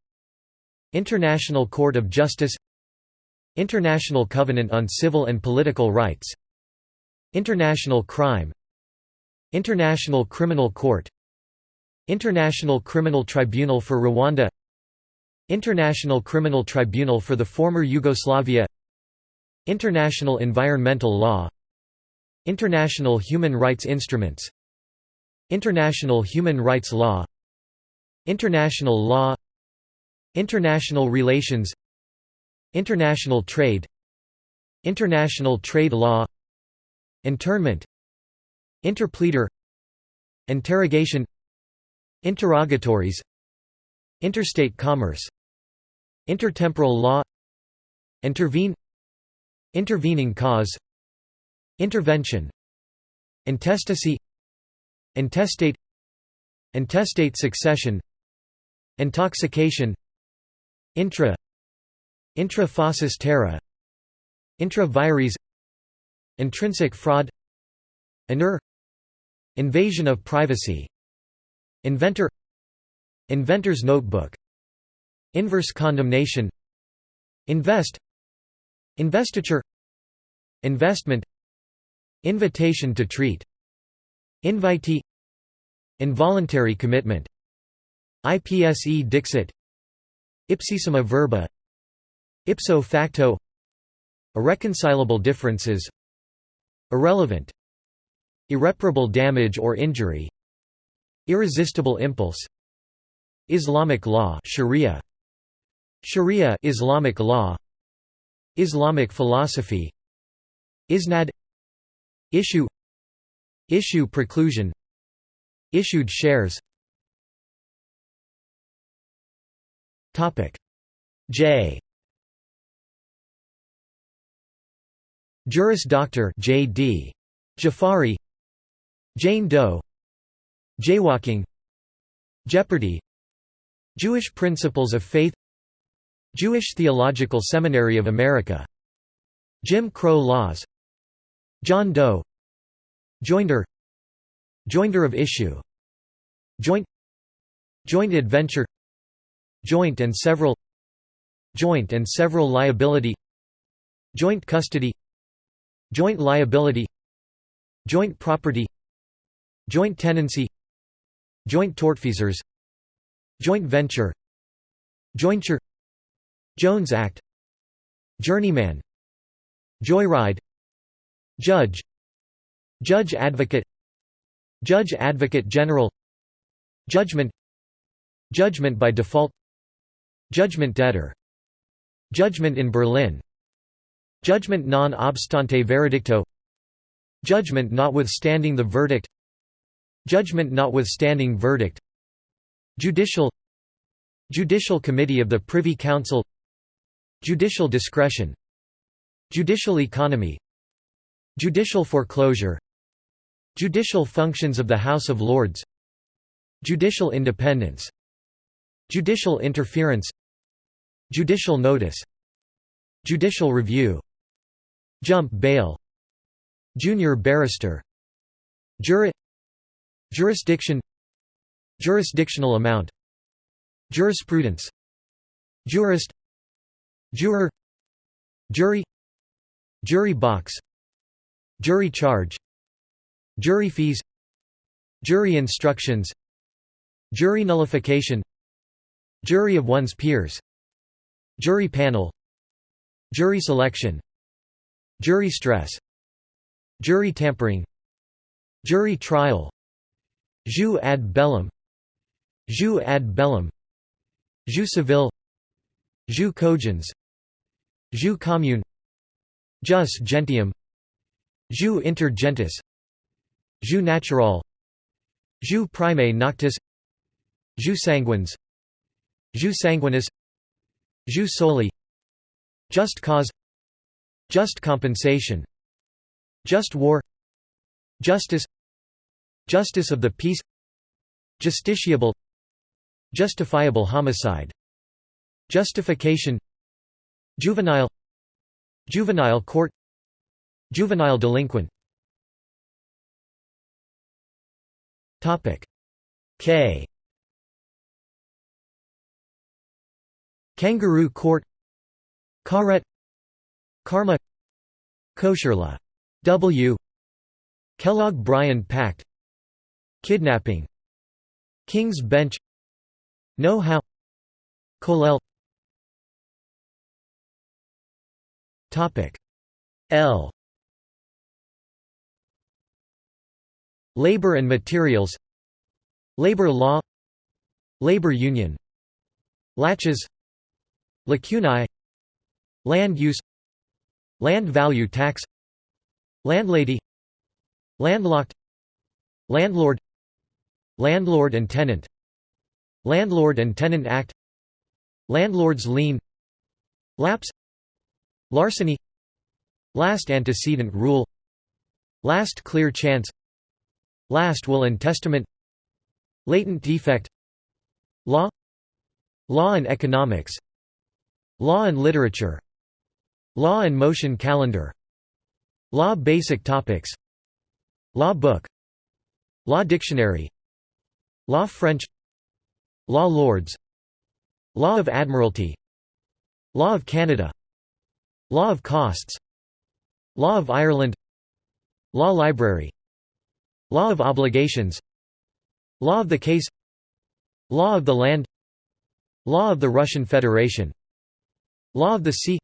International Court of Justice International Covenant on Civil and Political Rights International Crime International Criminal Court International Criminal Tribunal for Rwanda International Criminal Tribunal for the former Yugoslavia International Environmental Law International Human Rights Instruments. International Human Rights Law. International Law. International Relations. International Trade. International Trade Law. Internment. Interpleader. Interrogation. Interrogatories. Interstate commerce. Intertemporal law. Intervene. Intervening cause Intervention Intestacy Intestate Intestate succession Intoxication Intra Intra fauces terra Intra vires Intrinsic fraud Inner Invasion of privacy Inventor Inventor's notebook Inverse condemnation Invest Investiture Investment Invitation to treat Invitee Involuntary commitment IPSE dixit Ipsissima verba Ipso facto Irreconcilable differences Irrelevant Irreparable damage or injury Irresistible impulse Islamic law Sharia Sharia Islamic law Islamic philosophy Isnad Issue Issue preclusion Issued shares Topic J Juris Doctor J.D. Jafari Jane Doe Jaywalking Jeopardy Jewish Principles of Faith Jewish Theological Seminary of America Jim Crow Laws John Doe. Joinder. Joinder of issue. Joint. Joint adventure. Joint and several. Joint and several liability. Joint custody. Joint liability. Joint property. Joint tenancy. Joint tortfeasors. Joint venture. Jointure. Jones Act. Journeyman. Joyride Judge. Judge Advocate. Judge Advocate General. Judgment. Judgment by default. Judgment debtor. Judgment in Berlin. Judgment non obstante veredicto. Judgment notwithstanding the verdict. Judgment notwithstanding verdict. Judicial. Judicial Committee of the Privy Council. Judicial discretion. Judicial economy Judicial foreclosure. Judicial functions of the House of Lords. Judicial independence. Judicial interference. Judicial notice. Judicial review. Jump bail. Junior barrister. Juri Jurisdiction. Jurisdictional amount. Jurisprudence. Jurist. Juror. Jury. Jury box Jury charge. Jury fees. Jury instructions. Jury nullification. Jury of one's peers. Jury panel. Jury selection. Jury stress. Jury tampering. Jury trial. Jus ad bellum. Jus ad bellum. Jus civil. Jus cogens. Jus commune. Jus gentium Jus inter gentes Jus natural. Jus primae noctis. Jus sanguins Jus sanguinis Jus soli. Just cause. Just compensation. Just war. Justice. Justice of the peace. Justiciable. Justifiable homicide. Justification. Juvenile. Juvenile court Juvenile delinquent. K. Kangaroo court. Karet. Karma. Kosher law. Kellogg-Briand Pact. Kidnapping. King's Bench. Know-how Kollel. L Labor and materials Labor law Labor union Laches Lacunae Land use Land value tax Landlady Landlocked Landlord Landlord and tenant Landlord and Tenant Act Landlord's lien Lapse Larceny Last antecedent rule Last clear chance Last will and testament. Latent defect. Law. Law and economics. Law and literature. Law and motion calendar. Law basic topics. Law book. Law dictionary. Law French. Law Lords. Law of Admiralty. Law of Canada. Law of Costs. Law of Ireland. Law Library Law of Obligations. Law of the Case. Law of the Land. Law of the Russian Federation. Law of the Sea.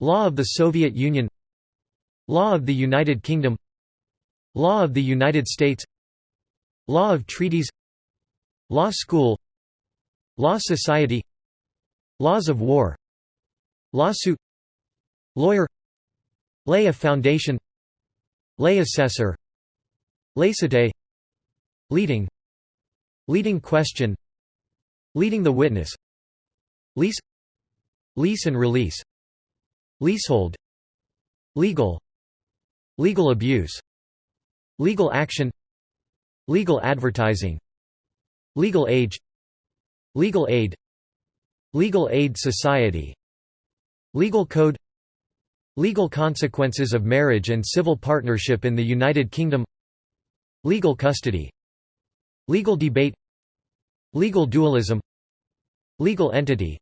Law of the Soviet Union. Law of the United Kingdom. Law of the United States. Law of Treaties. Law School. Law Society. Laws of War. Lawsuit. Lawyer. Lay a Foundation. Lay Assessor Laicite Leading. Leading question. Leading the witness. Lease. Lease and release. Leasehold. Legal. Legal abuse. Legal action. Legal advertising. Legal age. Legal aid. Legal aid society. Legal code. Legal consequences of marriage and civil partnership in the United Kingdom Legal custody. Legal debate. Legal dualism. Legal entity.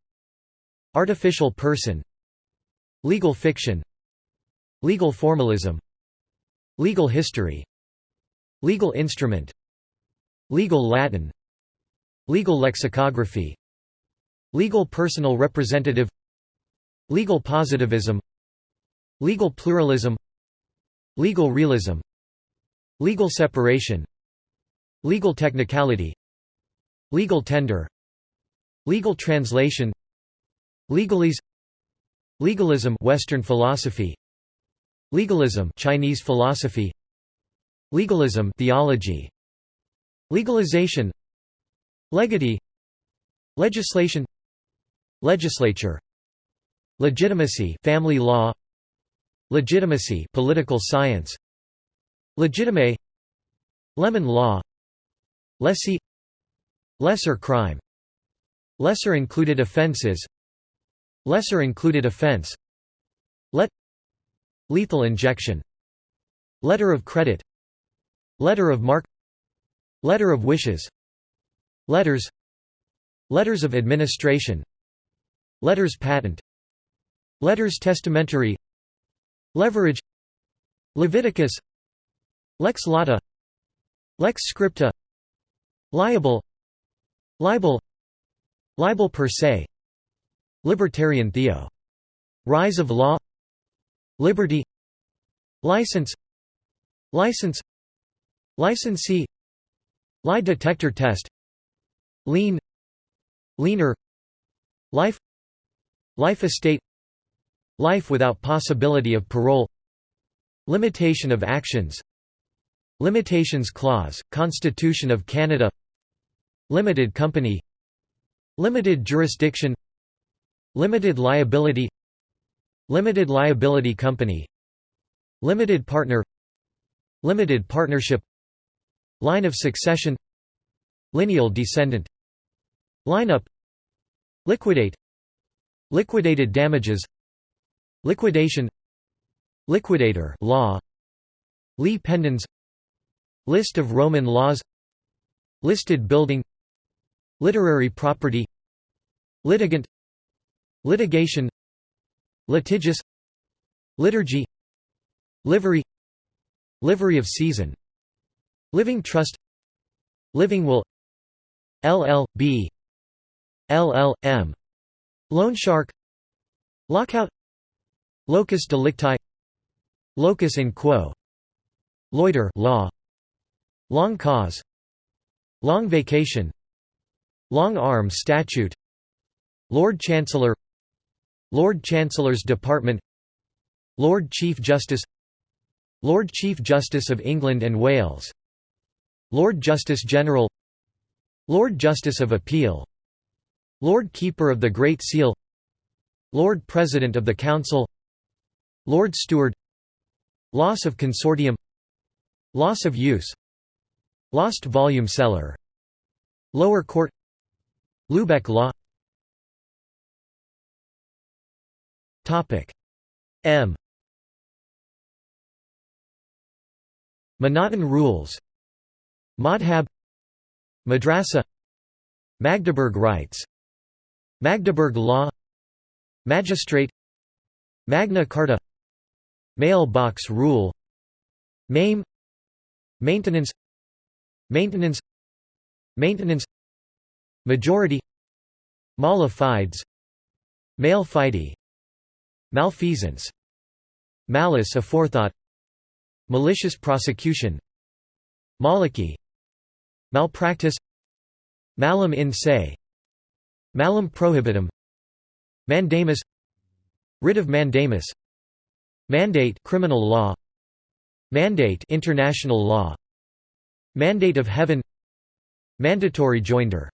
Artificial person. Legal fiction. Legal formalism. Legal history. Legal instrument. Legal Latin. Legal lexicography. Legal personal representative. Legal positivism. Legal pluralism. Legal realism Legal separation. Legal technicality. Legal tender. Legal translation. Legalese. Legalism Western philosophy. Legalism Chinese philosophy. Legalism theology. Legalization. Legatee. Legislation. Legislature. Legitimacy family law. Legitimacy political science Legitime. Lemon law. Lessee. Lesser crime. Lesser included offences Lesser included offence Let. Lethal injection. Letter of credit. Letter of marque. Letter of wishes. Letters. Letters of administration. Letters patent. Letters testamentary. Leverage. Leviticus Lex lata Lex scripta Liable Libel Libel per se Libertarian theo. Rise of law Liberty License License Licensee Lie detector test Lien Lienor Life Life estate Life without possibility of parole Limitation of actions Limitations Clause, Constitution of Canada Limited Company Limited Jurisdiction Limited Liability Limited Liability Company Limited Partner Limited Partnership Line of succession Lineal descendant Lineup Liquidate Liquidated damages Liquidation Liquidator law Lis pendens List of Roman laws. Listed building. Literary property. Litigant. Litigation. Litigious. Liturgy. Livery. Livery of seisin. Living trust. Living will. LL.B. LL.M. Loan shark Lockout. Locus delicti. Locus in quo. Loiter law Long cause. Long vacation. Long arm statute. Lord Chancellor. Lord Chancellor's Department. Lord Chief Justice. Lord Chief Justice of England and Wales. Lord Justice General. Lord Justice of Appeal. Lord Keeper of the Great Seal. Lord President of the Council. Lord Steward. Loss of consortium. Loss of use Lost volume seller. Lower court. Lubeck law. M. M'Naghten rules. Madhab. Madrasa. Magdeburg rights. Magdeburg law. Magistrate. Magna Carta. Mailbox rule. MAME Maintenance Maintenance. Maintenance. Majority. Mala fides Male fide Malfeasance. Malice aforethought. Malicious prosecution. Maliki. Malpractice. Malum in se. Malum prohibitum. Mandamus. Writ of mandamus. Mandate criminal law. Mandate international law Mandate of heaven. Mandatory joinder.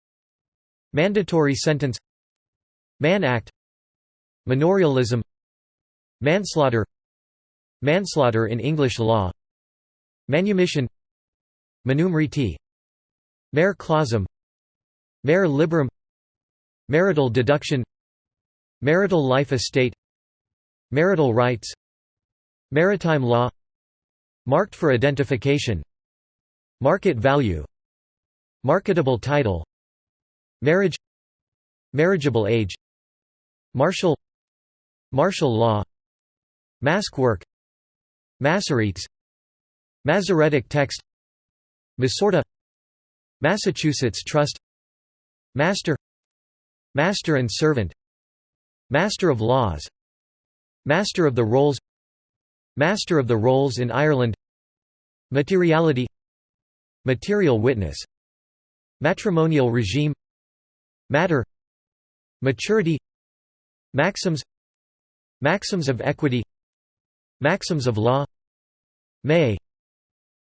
Mandatory sentence. Mann Act. Manorialism. Manslaughter. Manslaughter in English law. Manumission. Manusmriti. Mare clausum. Mare liberum. Marital deduction. Marital life estate. Marital rights. Maritime law. Marked for identification Market value. Marketable title. Marriage. Marriageable age. Martial. Martial law. Mask work. Masoretes Masoretic text. Masorti Massachusetts Trust. Master. Master and servant. Master of laws. Master of the rolls Master of the rolls in Ireland. Materiality Material witness. Matrimonial regime. Matter. Maturity. Maxims. Maxims of equity. Maxims of law. May.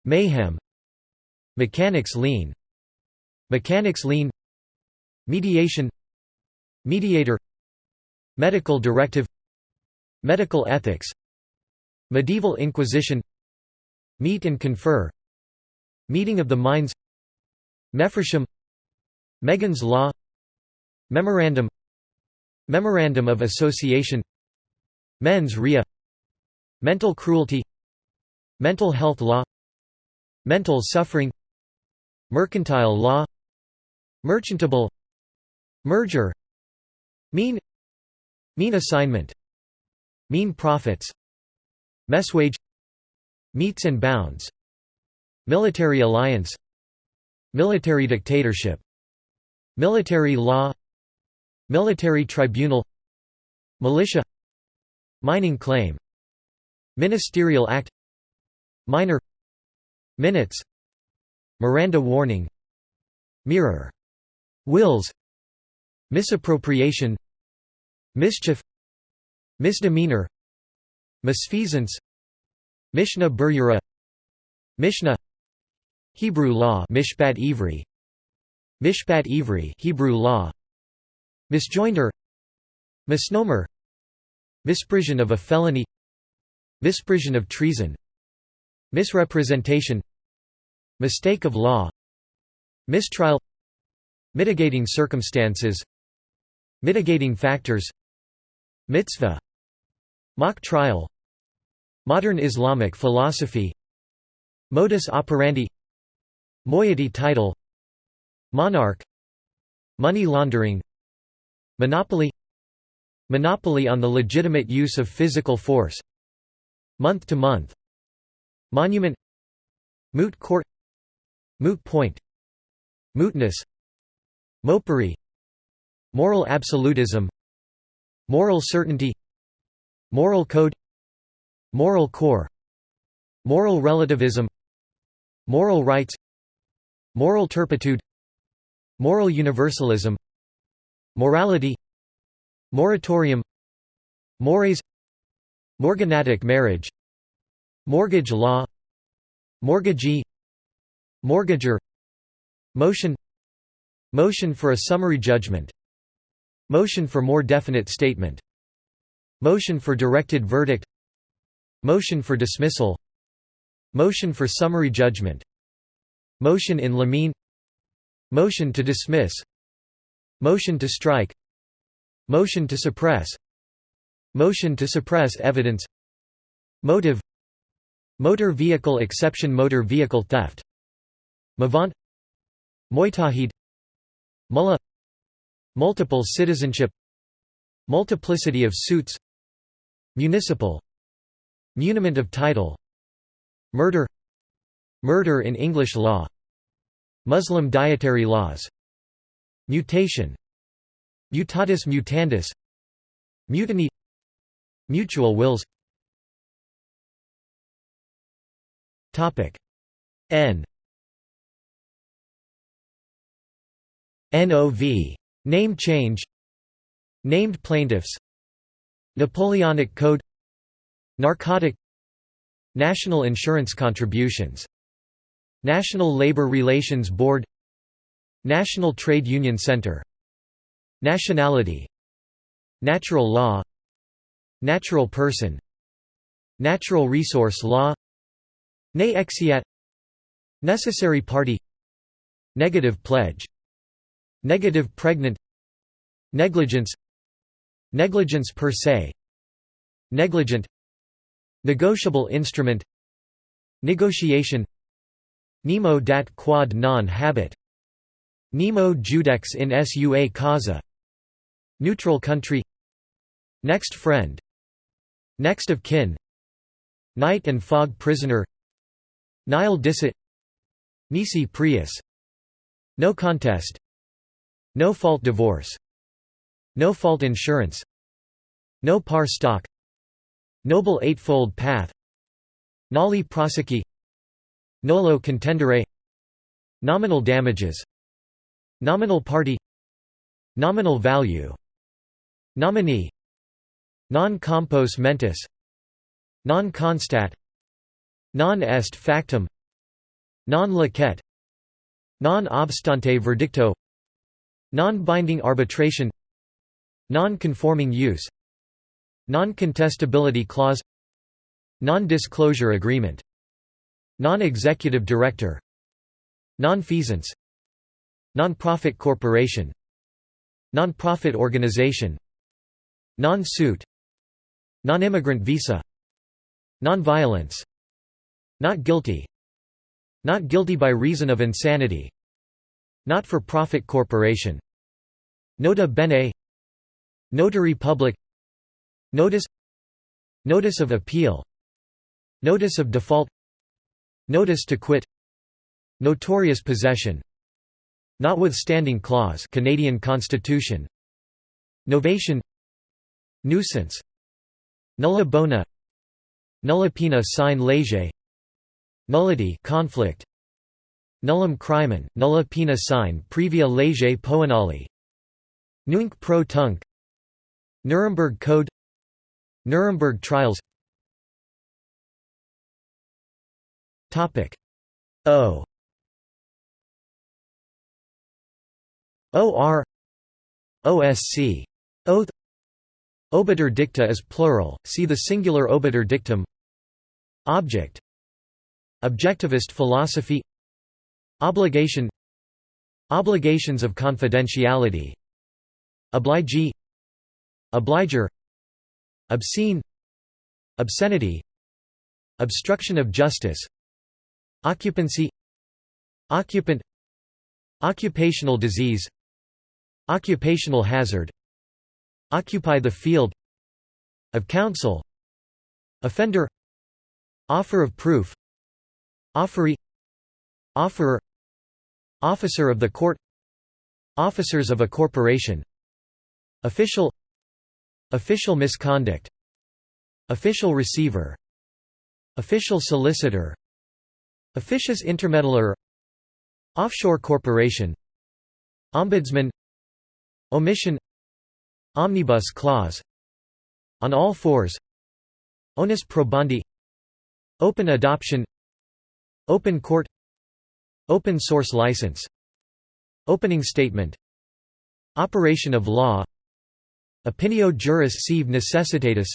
Mayhem. Mechanics lien. Mechanics lien. Mediation. Mediator. Medical directive. Medical ethics. Medieval Inquisition. Meet and confer Meeting of the Minds. Mephrshem Megan's Law. Memorandum. Memorandum of Association. Mens rea. Mental cruelty. Mental health law. Mental suffering. Mercantile law. Merchantable. Merger. Mesne. Mesne assignment. Mesne profits. Messuage. Metes and bounds Military alliance Military dictatorship Military law Military tribunal Militia Mining claim Ministerial act Minor Minutes Miranda warning Mirror Wills Misappropriation Mischief Misdemeanor Misfeasance Mishnah Berurah Mishnah Hebrew law Mishpat Ivri. Mishpat Ivri Hebrew law. Misjoinder. Misnomer. Misprision of a felony. Misprision of treason. Misrepresentation. Mistake of law. Mistrial. Mitigating circumstances. Mitigating factors. Mitzvah. Mock trial. Modern Islamic philosophy. Modus operandi Moiety title Monarch Money laundering Monopoly Monopoly on the legitimate use of physical force Month to month Monument Moot court Moot point Mootness Mopery Moral absolutism Moral certainty Moral code Moral core Moral relativism Moral rights Moral turpitude Moral universalism Morality Moratorium Mores Morganatic marriage Mortgage law Mortgagee Mortgager Motion Motion for a summary judgment Motion for more definite statement Motion for directed verdict Motion for dismissal Motion for summary judgment Motion in limine Motion to dismiss. Motion to strike. Motion to suppress. Motion to suppress evidence. Motive. Motor vehicle exception Motor vehicle theft. Mavant. Mujtahid Mullah. Multiple citizenship. Multiplicity of suits. Municipal. Muniment of title. Murder Murder in English law. Muslim dietary laws. Mutation. Mutatis mutandis. Mutiny. Mutual wills. N. NOV. Name change. Named plaintiffs. Napoleonic Code. Narcotic. National insurance contributions National Labor Relations Board National Trade Union Center Nationality Natural law Natural person Natural resource law Ne exeat Necessary party Negative pledge Negative pregnant Negligence Negligence per se Negligent Negotiable instrument Negotiation Nemo dat quod non habet. Nemo judex in sua causa. Neutral country. Next friend. Next of kin. Night and fog prisoner. Nil dicit Nisi prius. No contest. No fault divorce. No fault insurance. No par stock. Noble Eightfold Path. Nolle prosequi Nolo contendere. Nominal damages. Nominal party. Nominal value. Nominee. Non compos mentis. Non constat Non est factum. Non licet Non obstante verdicto. Non-binding arbitration. Non-conforming use. Non-contestability clause. Non-disclosure agreement Non-executive director. Non-feasance. Non-profit corporation. Non-profit organization. Non-suit. Non-immigrant visa. Non-violence. Not guilty. Not guilty by reason of insanity. Not-for-profit corporation. Nota bene. Notary public. Notice. Notice of appeal. Notice of default Notice to quit. Notorious possession. Notwithstanding clause Canadian Constitution. Novation. Nuisance. Nulla bona. Nulla pena sine lege. Nullity conflict. Nullum crimen, nulla pena sine previa lege poenali. Nunc pro tunc. Nuremberg Code. Nuremberg trials O. OR OSC Oath. Obiter dicta is plural, see the singular obiter dictum. Object. Objectivist philosophy. Obligation. Obligations of confidentiality. Obligee. Obligor. Obscene. Obscenity. Obstruction of justice Occupancy Occupant Occupational disease Occupational hazard Occupy the field Of counsel Offender Offer of proof Offeree Offerer Officer of the court Officers of a corporation Official Official misconduct Official receiver Official solicitor Officious intermeddler Offshore corporation. Ombudsman. Omission. Omnibus clause. On all fours. Onus probandi Open adoption. Open court. Open source license. Opening statement. Operation of law. Opinio juris sive necessitatis.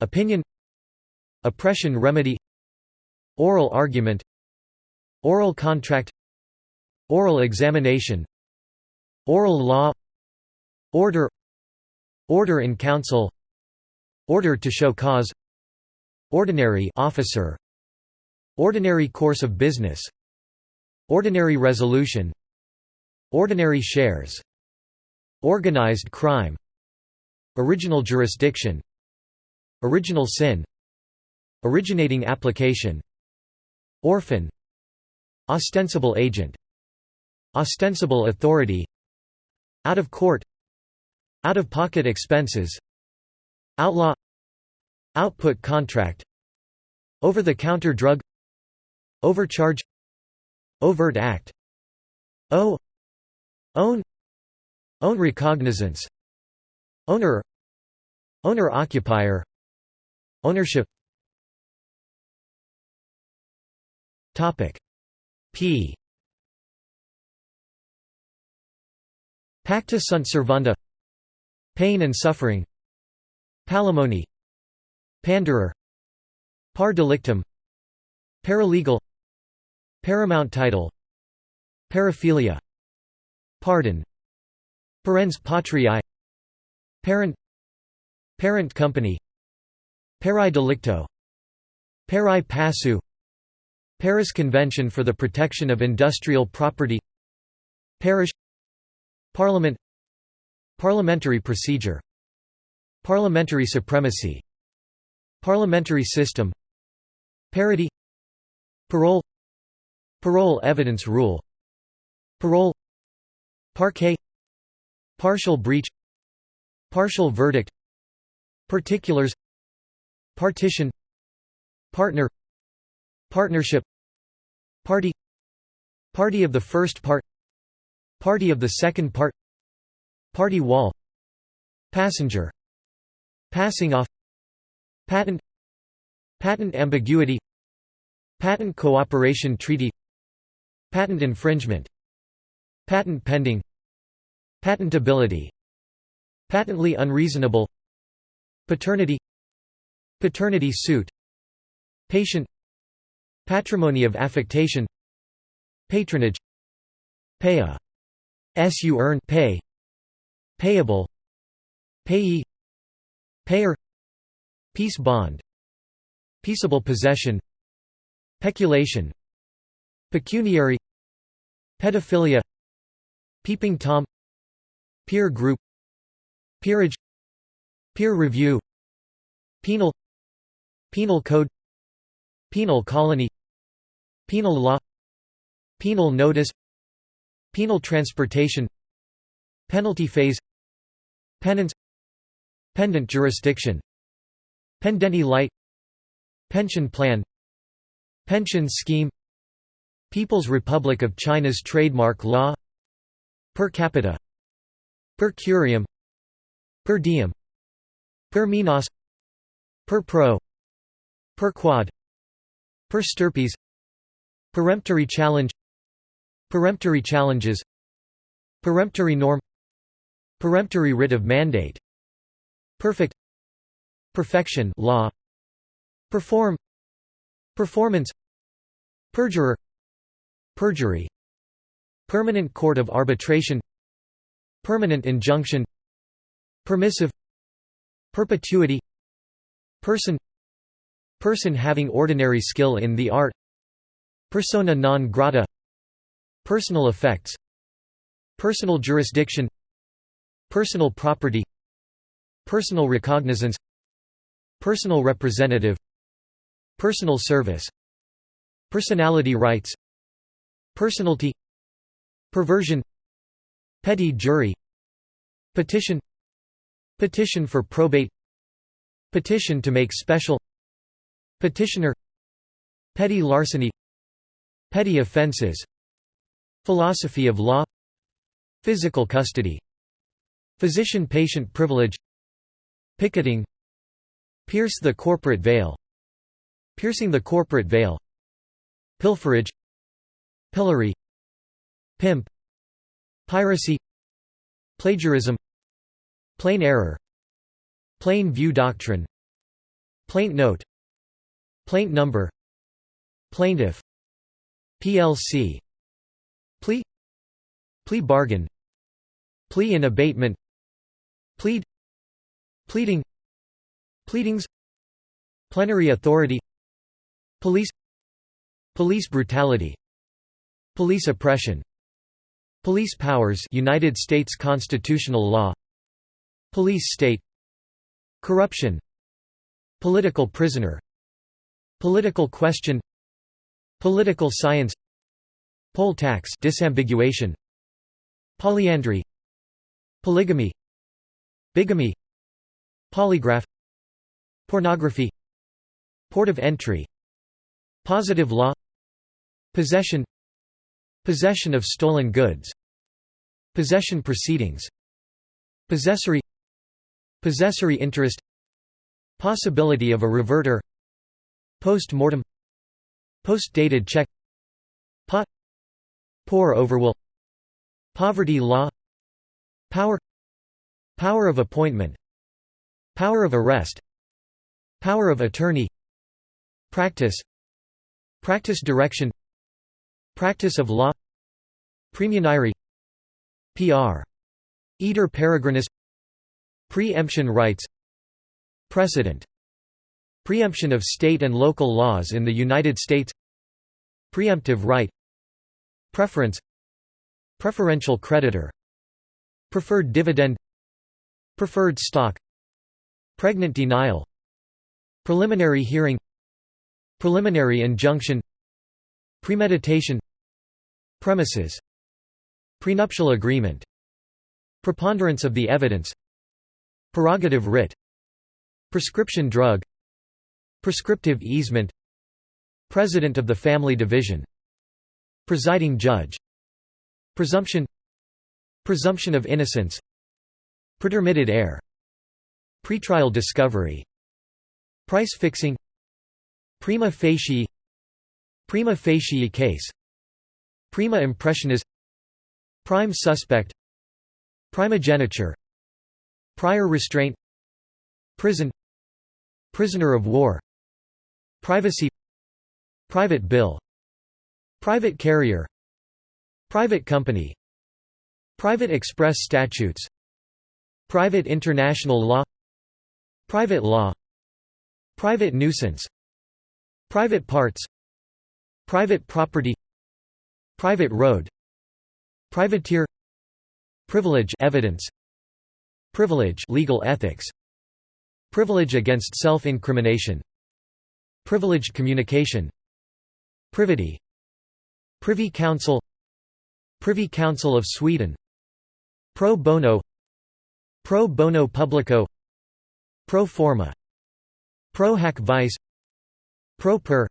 Opinion. Oppression remedy Oral argument Oral contract Oral examination Oral law Order Order in council Order to show cause Ordinary officer Ordinary course of business Ordinary resolution Ordinary shares Organized crime Original jurisdiction Original sin Originating application Orphan Ostensible agent Ostensible authority Out of court Out-of-pocket expenses Outlaw Output contract Over-the-counter drug Overcharge Overt act O Own Own recognizance Owner Owner-occupier Ownership Topic. P. Pacta sunt servanda. Pain and suffering. Palimony. Panderer. Par delictum. Paralegal. Paramount title. Paraphilia. Pardon. Parens patriae Parent. Parent company. Pari delicto. Pari passu Paris Convention for the Protection of Industrial Property Parish Parliament Parliamentary procedure Parliamentary supremacy Parliamentary system Parity Parole Parol evidence rule Parole Parquet Partial breach Partial verdict Particulars Partition Partner Partnership Party Party of the first part Party of the second part Party wall Passenger Passing off Patent Patent ambiguity Patent cooperation treaty Patent infringement Patent pending Patentability Patently unreasonable Paternity Paternity suit Patient Patrimony of affectation. Patronage. Pay as you earn. Pay. Payable. Payee. Payer. Peace bond. Peaceable possession. Peculation. Pecuniary. Pedophilia. Peeping Tom. Peer group. Peerage. Peer review. Penal. Penal code. Penal colony Penal law Penal notice Penal transportation Penalty phase Penance Pendent jurisdiction Pendente lite Pension plan Pension scheme People's Republic of China's trademark law Per capita Per curiam Per diem Per minas Per pro Per quod Per stirpes Peremptory challenge Peremptory challenges Peremptory norm Peremptory writ of mandate Perfect Perfection law Perform Performance Perjurer Perjury Permanent Court of Arbitration Permanent injunction Permissive Perpetuity Person Person having ordinary skill in the art Persona non grata Personal effects Personal jurisdiction Personal property Personal recognizance Personal representative Personal service Personality rights Personality Perversion Petty jury Petition Petition for probate Petition to make special Petitioner Petty larceny Petty offences Philosophy of law Physical custody Physician-patient privilege Picketing Pierce the corporate veil Piercing the corporate veil Pilferage Pillory Pimp Piracy Plagiarism Plain error Plain view doctrine Plaint note Plaint number Plaintiff PLC Plea. Plea bargain. Plea in abatement. Plead. Pleading. Pleadings. Plenary authority. Police. Police brutality. Police oppression. Police powers United States constitutional law. Police state. Corruption. Political prisoner. Political question Political science Poll tax disambiguation Polyandry Polygamy Bigamy Polygraph Pornography Port of entry Positive law Possession Possession of stolen goods Possession proceedings Possessory Possessory interest Possibility of a reverter Post-mortem Post-dated check Pot Pour over will Poverty law Power Power of appointment Power of arrest Power of attorney Practice Practice direction Practice of law Praemunire PR. Eater peregrinus Preemption rights Precedent Preemption of state and local laws in the United States. Preemptive right. Preference. Preferential creditor. Preferred dividend. Preferred stock. Pregnant denial. Preliminary hearing. Preliminary injunction. Premeditation. Premises. Prenuptial agreement. Preponderance of the evidence. Prerogative writ. Prescription drug Prescriptive easement. President of the Family Division. Presiding judge. Presumption. Presumption of innocence. Pretermitted heir. Pretrial discovery. Price fixing. Prima facie. Prima facie case. Prima impressionis Prime suspect. Primogeniture. Prior restraint. Prison. Prisoner of war Privacy Private bill Private carrier Private company Private express statutes Private international law Private law Private nuisance Private parts Private property Private road Privateer Privilege evidence Privilege legal ethics Privilege against self-incrimination Privileged communication. Privity. Privy Council. Privy Council of Sweden. Pro bono. Pro bono publico. Pro forma. Pro hac vice. Pro per.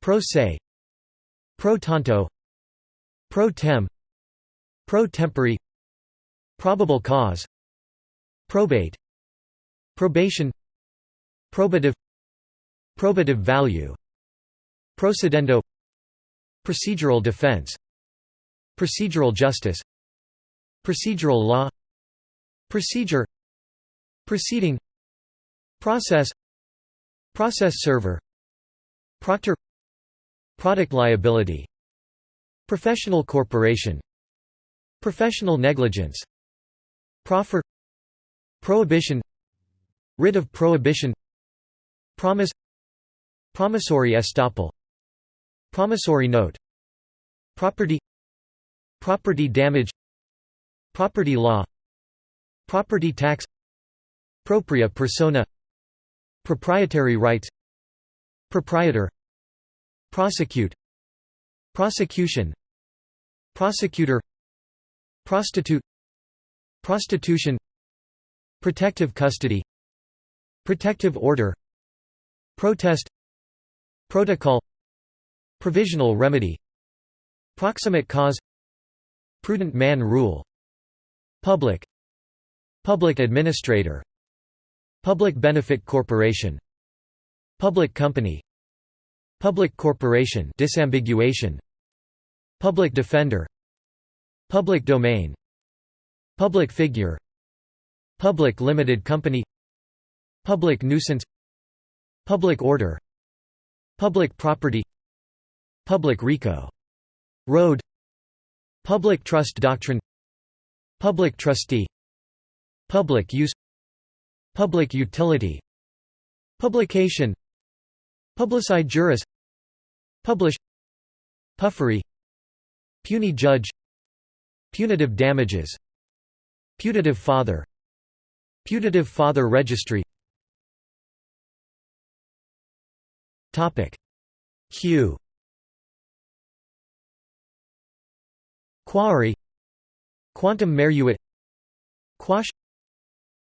Pro se. Pro tanto. Pro tem. Pro tempore. Probable cause. Probate. Probation. Probative Probative value. Procedendo. Procedural defense. Procedural justice. Procedural law. Procedure. Proceeding. Process. Process server. Proctor. Product liability. Professional corporation. Professional negligence. Proffer. Prohibition. Writ of prohibition. Promise Promissory estoppel. Promissory note. Property. Property damage. Property law. Property tax. Propria persona. Proprietary rights. Proprietor. Prosecute. Prosecution. Prosecutor. Prostitute. Prostitution. Protective custody. Protective order. Protest Protocol Provisional remedy Proximate cause Prudent man rule Public Public administrator Public benefit corporation Public company Public corporation disambiguation Public defender Public domain Public figure Public limited company Public nuisance Public order Public property Public RICO. Road Public trust doctrine Public trustee Public use Public utility Publication Publici juris Publish Puffery Puisne judge Punitive damages Putative father Putative father registry Q Quarry. Quantum meruit. Quash.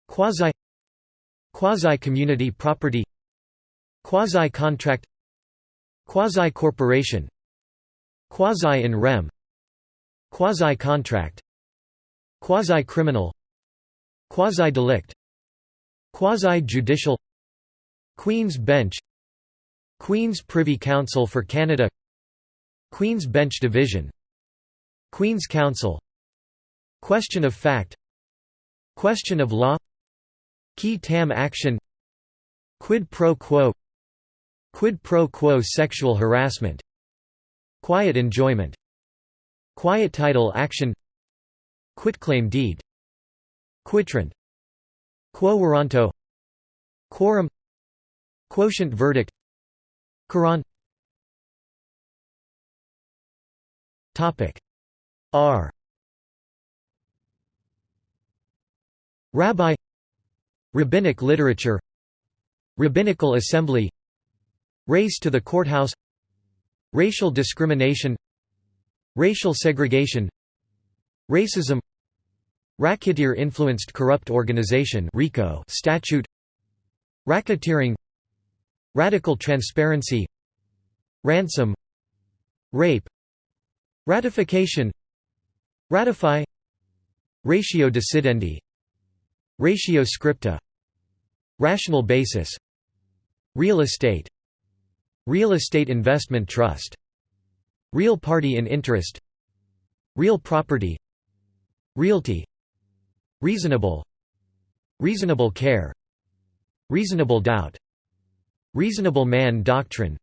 Quasi. Quasi-community property. Quasi-contract Quasi-corporation Quasi-in rem. Quasi-contract Quasi-criminal Quasi-delict Quasi-judicial Queen's Bench Queen's Privy Council for Canada Queen's Bench Division Queen's Counsel Question of fact Question of law Qui tam action Quid pro quo Quid pro quo sexual harassment Quiet enjoyment Quiet title action Quitclaim deed Quitrent Quo warranto Quorum Quotient verdict Quran. Topic. R. Rabbi. Rabbinic literature. Rabbinical assembly. Race to the courthouse. Racial discrimination. Racial segregation. Racism. Racketeer-influenced corrupt organization RICO statute. Racketeering Radical transparency. Ransom. Rape. Ratification. Ratify. Ratio decidendi Ratio scripta. Rational basis. Real estate. Real estate investment trust. Real party in interest. Real property. Realty. Reasonable. Reasonable care. Reasonable doubt Reasonable man doctrine.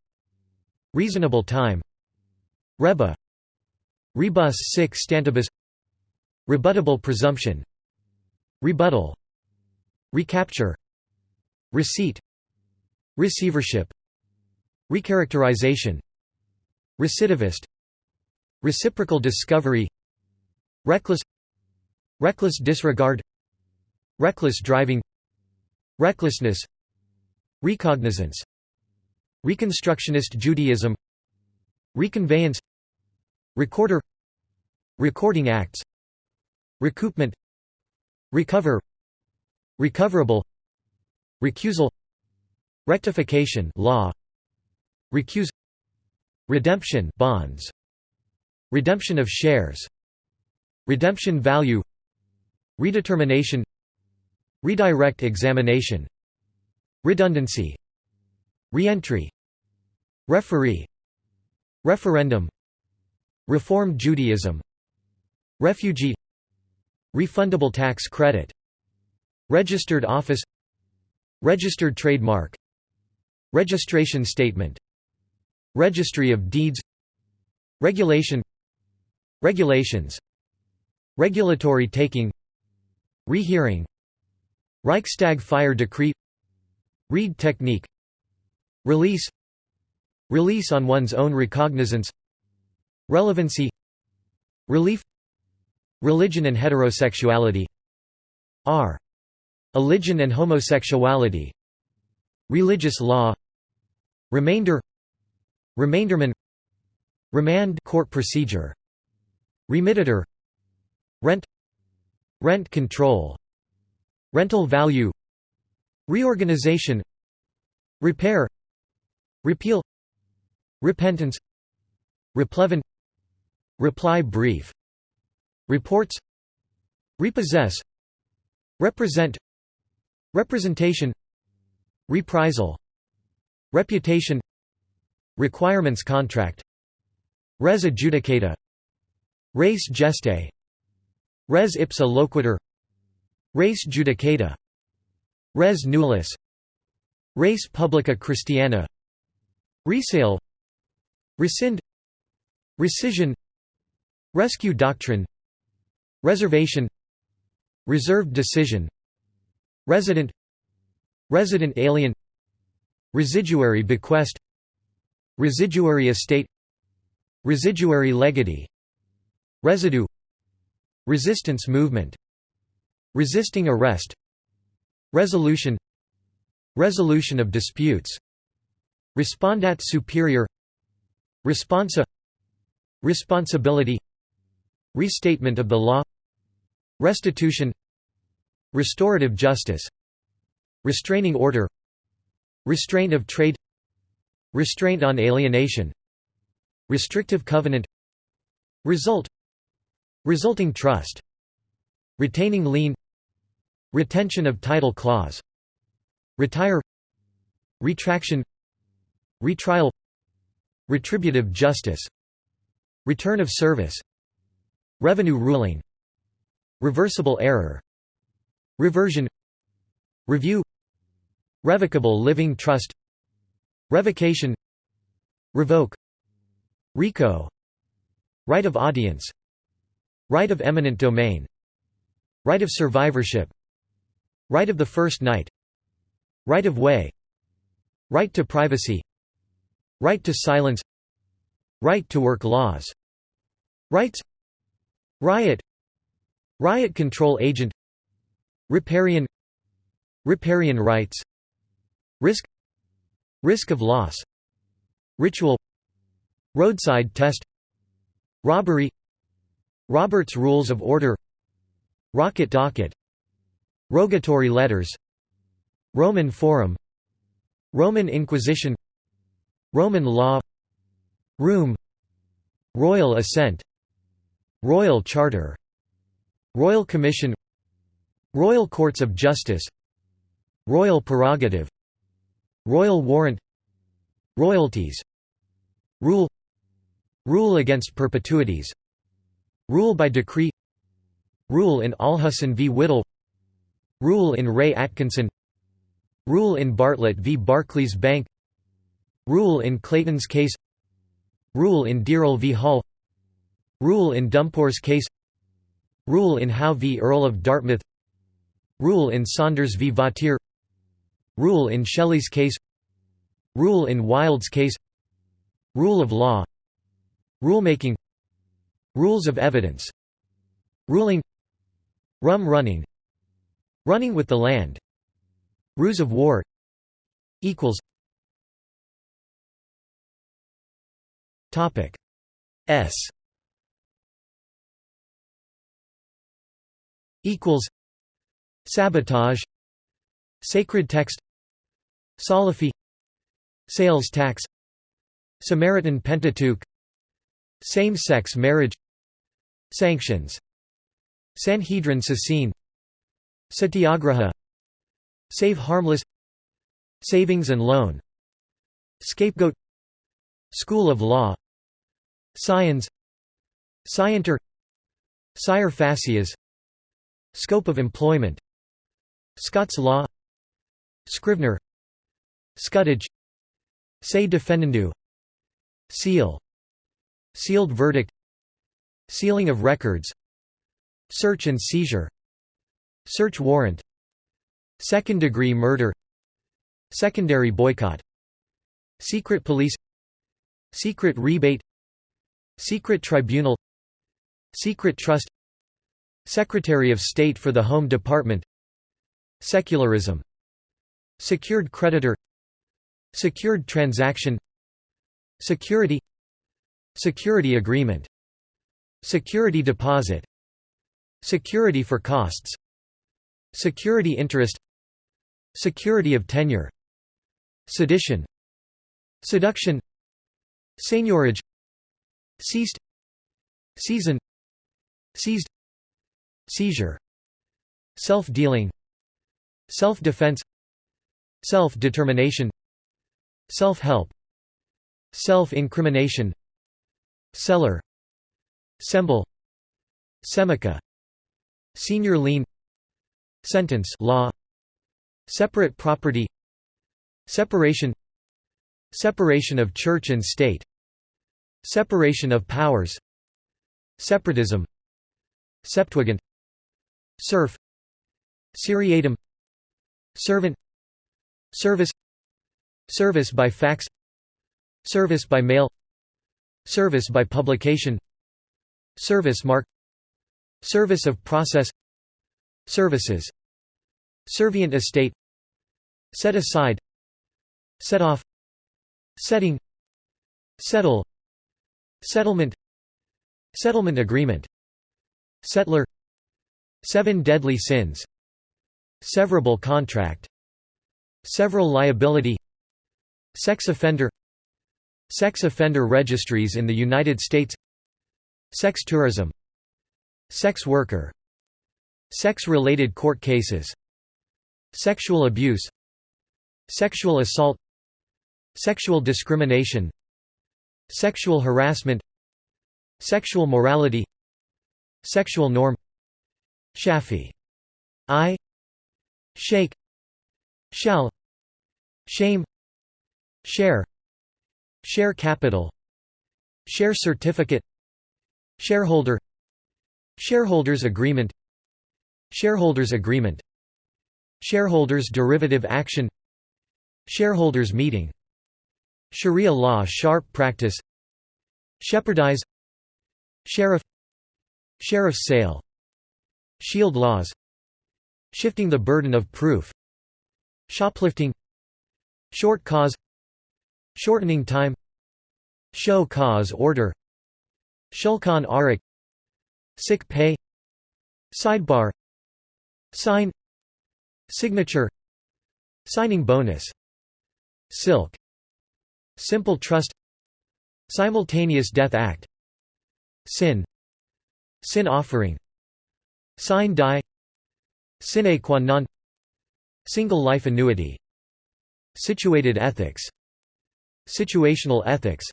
Reasonable time. Riba. Rebus sic stantibus. Rebuttable presumption. Rebuttal. Recapture. Receipt. Receivership. Recharacterization. Recidivist. Reciprocal discovery. Reckless. Reckless disregard. Reckless driving. Recklessness Recognizance. Reconstructionist Judaism. Reconveyance. Recorder. Recording Acts. Recoupment. Recover. Recoverable. Recusal. Rectification law. Recuse. Redemption bonds. Redemption of shares. Redemption value. Redetermination. Redirect examination Redundancy. Reentry. Referee. Referendum. Reform Judaism. Refugee. Refundable tax credit. Registered office. Registered trademark. Registration statement. Registry of deeds. Regulation. Regulations. Regulatory taking. Rehearing. Reichstag fire decree Reid technique. Release. Release on one's own recognizance. Relevancy. Relief. Religion and heterosexuality. R. Religion and homosexuality. Religious law. Remainder. Remainderman. Remand court procedure. Remittitur. Rent. Rent control. Rental value Reorganization. Repair. Repeal. Repentance. Replevin. Reply brief. Reports. Repossess. Represent. Representation. Reprisal. Reputation. Requirements contract. Res adjudicata. Res gestae Res ipsa loquitur. Res judicata Res nullius. Res publica Christiana. Resale. Rescind. Rescission. Rescue doctrine. Reservation. Reserved decision. Resident. Resident alien. Residuary bequest. Residuary estate. Residuary legatee. Residue. Resistance movement. Resisting arrest Resolution Resolution of disputes. Respondeat superior. Responsa Responsibility. Restatement of the law. Restitution. Restorative justice. Restraining order. Restraint of trade. Restraint on alienation. Restrictive covenant. Result. Resulting trust. Retaining lien Retention of title clause Retire Retraction Retrial Retributive justice Return of service Revenue ruling Reversible error Reversion Review Revocable living trust Revocation Revoke RICO Right of audience Right of eminent domain Right of survivorship Right of the first night Right of way. Right to privacy. Right to silence. Right to work laws. Rights. Riot. Riot control agent. Riparian. Riparian rights. Risk. Risk of loss. Ritual. Roadside test. Robbery. Robert's Rules of Order. Rocket docket Rogatory letters. Roman Forum. Roman Inquisition. Roman law. Room. Royal assent. Royal Charter. Royal Commission. Royal Courts of Justice. Royal Prerogative. Royal Warrant. Royalties. Rule. Rule against perpetuities. Rule by decree. Rule in Allhusen v. Whittell Rule in Re Atkinson. Rule in Bartlett v. Barclays Bank. Rule in Clayton's case. Rule in Dearle v. Hall. Rule in Dumpore's case. Rule in Howe v. Earl of Dartmouth. Rule in Saunders v. Vautier. Rule in Shelley's case. Rule in Wilde's case. Rule of law. Rulemaking. Rules of evidence. Ruling. Rum running Running with the land. Ruse of war. Equals. Topic. S. Equals. Sabotage. Sacred text. Salafi. Sales tax. Samaritan Pentateuch. Same-sex marriage. Sanctions. Sanhedrin Sasine Satyagraha. Save harmless. Savings and loan. Scapegoat. School of Law. Scions Scienter. Scire facias Scope of employment. Scots law. Scrivener. Scutage Se defendendo Seal. Sealed verdict. Sealing of records. Search and seizure Search warrant. Second-degree murder. Secondary boycott. Secret police. Secret rebate. Secret tribunal. Secret trust. Secretary of State for the Home Department. Secularism. Secured creditor. Secured transaction. Security. Security agreement. Security deposit. Security for costs Security interest Security of tenure Sedition Seduction Seigniorage Seized Seisin Seized Seizure Self-dealing Self-defense Self-determination Self-help Self-incrimination Seller Semble Semica Senior lien Sentence. Law. Separate property. Separation. Separation of church and state. Separation of powers. Separatism. Septuagint. Serf. Seriatim. Servant. Service. Service by fax. Service by mail. Service by publication. Service mark. Service of process Services. Servient estate. Set aside. Set off. Setting. Settle. Settlement. Settlement agreement. Settler. Seven deadly sins. Severable contract. Several liability. Sex offender. Sex offender registries in the United States. Sex tourism. Sex worker Sex-related court cases Sexual abuse Sexual assault Sexual discrimination Sexual harassment Sexual morality Sexual norm Shafi I Shake Shall Shame Share Share capital Share certificate Shareholder Shareholders agreement Shareholders agreement. Shareholders derivative action. Shareholders meeting. Sharia law sharp practice. Shepardize. Sheriff. Sheriff's sale. Shield laws. Shifting the burden of proof. Shoplifting. Short cause. Shortening time. Show cause order. Shulchan Aruch Sick pay. Sidebar Sign. Signature. Signing bonus. Silk. Simple trust. Simultaneous Death Act. Sin. Sin offering. Sine die. Sine qua non. Single life annuity. Situated ethics. Situational ethics.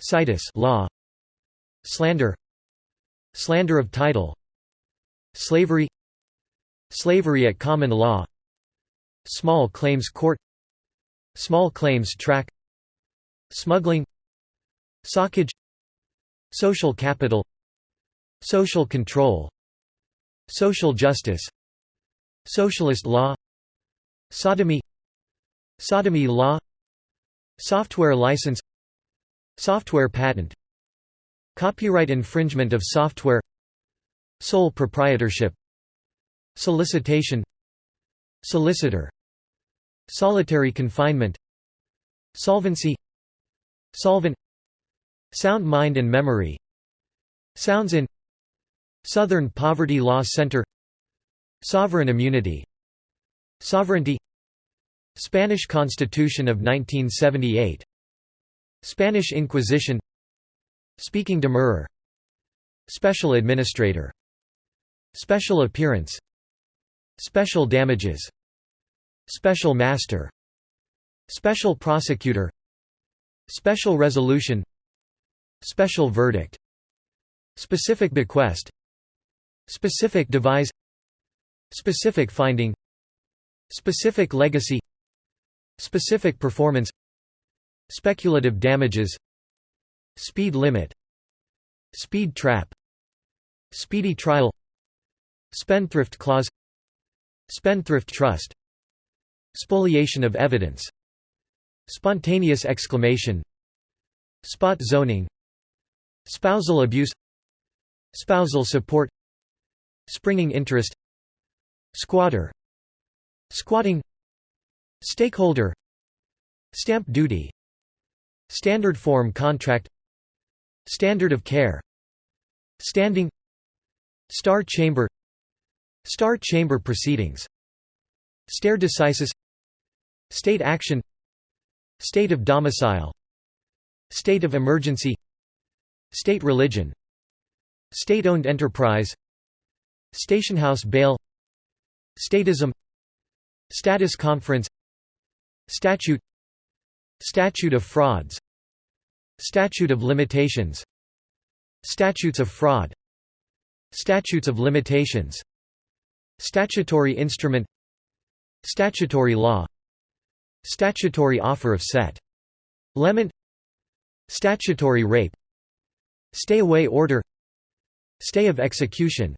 Situs law. Slander. Slander of title. Slavery Slavery at common law. Small claims court. Small claims track. Smuggling. Socage Social capital. Social control. Social justice. Socialist law. Sodomy. Sodomy law. Software license. Software patent. Copyright infringement of software. Sole proprietorship Solicitation. Solicitor. Solitary confinement. Solvency. Solvent. Sound mind and memory. Sounds in. Southern Poverty Law Center. Sovereign immunity. Sovereignty. Spanish Constitution of 1978 Spanish Inquisition. Speaking demurrer. Special Administrator. Special Appearance Special Damages. Special Master. Special Prosecutor. Special Resolution. Special Verdict. Specific Bequest. Specific Devise. Specific Finding. Specific Legacy. Specific performance. Speculative damages. Speed limit. Speed trap. Speedy trial. Spendthrift clause Spendthrift trust. Spoliation of evidence. Spontaneous exclamation. Spot zoning. Spousal abuse. Spousal support. Springing interest. Squatter. Squatting. Stakeholder. Stamp duty. Standard form contract. Standard of care. Standing. Star chamber Star chamber proceedings. Stare decisis. State action. State of domicile. State of emergency. State religion. State-owned enterprise. Stationhouse bail. Statism. Status conference. Statute. Statute of frauds. Statute of limitations. Statutes of fraud. Statutes of limitations Statutory instrument Statutory law Statutory offer of set. Lement Statutory rape Stay-away order Stay of execution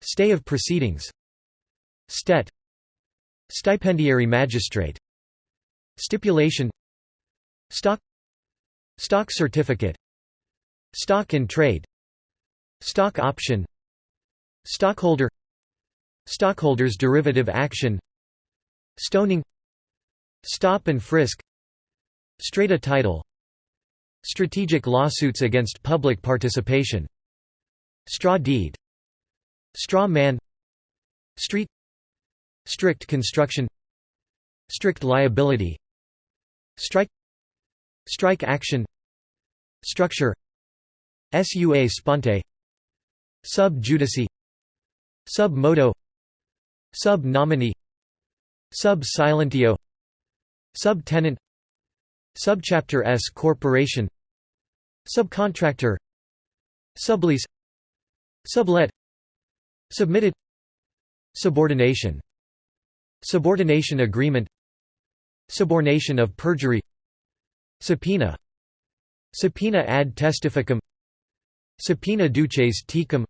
Stay of proceedings Stet Stipendiary magistrate Stipulation Stock Stock certificate Stock in trade Stock option Stockholder Stockholders derivative action. Stoning. Stop and frisk. Strata title. Strategic lawsuits against public participation. Straw deed. Straw man. Street. Strict construction. Strict liability. Strike. Strike action. Structure. Sua sponte. Sub judice. Sub modo Sub nomine Sub silentio Subtenant Subchapter S corporation Subcontractor Sublease Sublet Submitted Subordination Subordination agreement Subornation of perjury Subpoena Subpoena ad testificum Subpoena duces tecum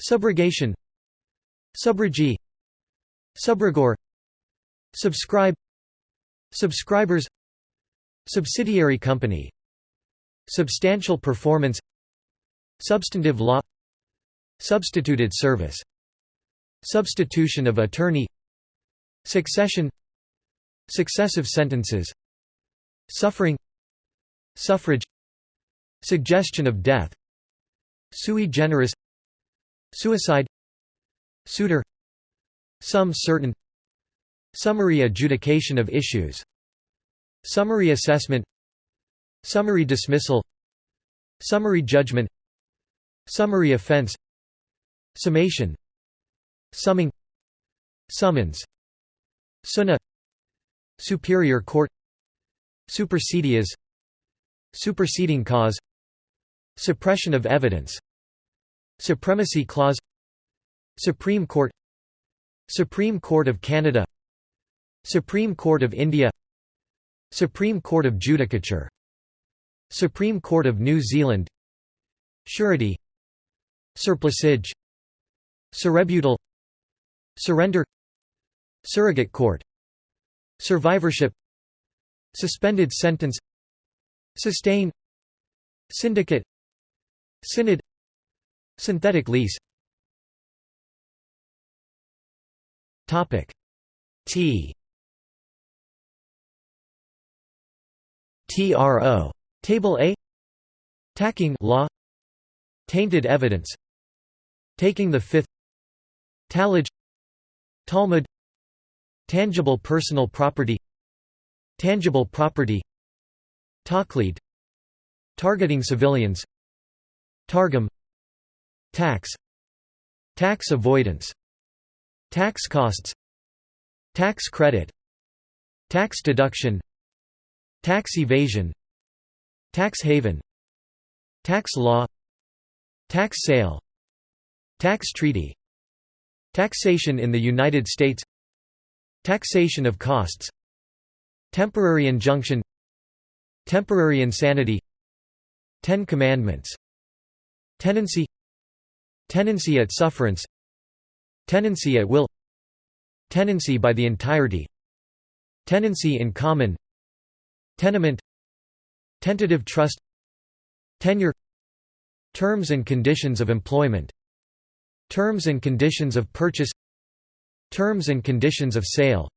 Subrogation Subrogee Subrogor. Subscribe. Subscribers. Subsidiary company. Substantial performance. Substantive law. Substituted service. Substitution of attorney. Succession. Successive sentences. Suffering. Suffrage. Suggestion of death. Sui generis. Suicide. Suitor Sum certain. Summary adjudication of issues. Summary assessment. Summary dismissal. Summary judgment. Summary offense. Summation. Summing. Summons. Sunna Superior Court. Supersedeas. Superseding cause. Suppression of evidence. Supremacy Clause. Supreme Court Supreme Court of Canada Supreme Court of India Supreme Court of Judicature Supreme Court of New Zealand Surety Surplusage Surrebuttal Surrender Surrogate court Survivorship Suspended sentence Sustain Syndicate Synod Synthetic lease Topic. T. TRO Table A. Tacking law. Tainted evidence. Taking the fifth. Tallage Talmud. Tangible personal property. Tangible property. Taqlid Targeting civilians. Targum. Tax. Tax avoidance Tax costs Tax credit Tax deduction Tax evasion Tax haven Tax law Tax sale Tax treaty Taxation in the United States Taxation of costs Temporary injunction Temporary insanity Ten Commandments Tenancy Tenancy at sufferance Tenancy at will. Tenancy by the entirety. Tenancy in common. Tenement. Tentative trust. Tenure. Terms and conditions of employment. Terms and conditions of purchase. Terms and conditions of sale.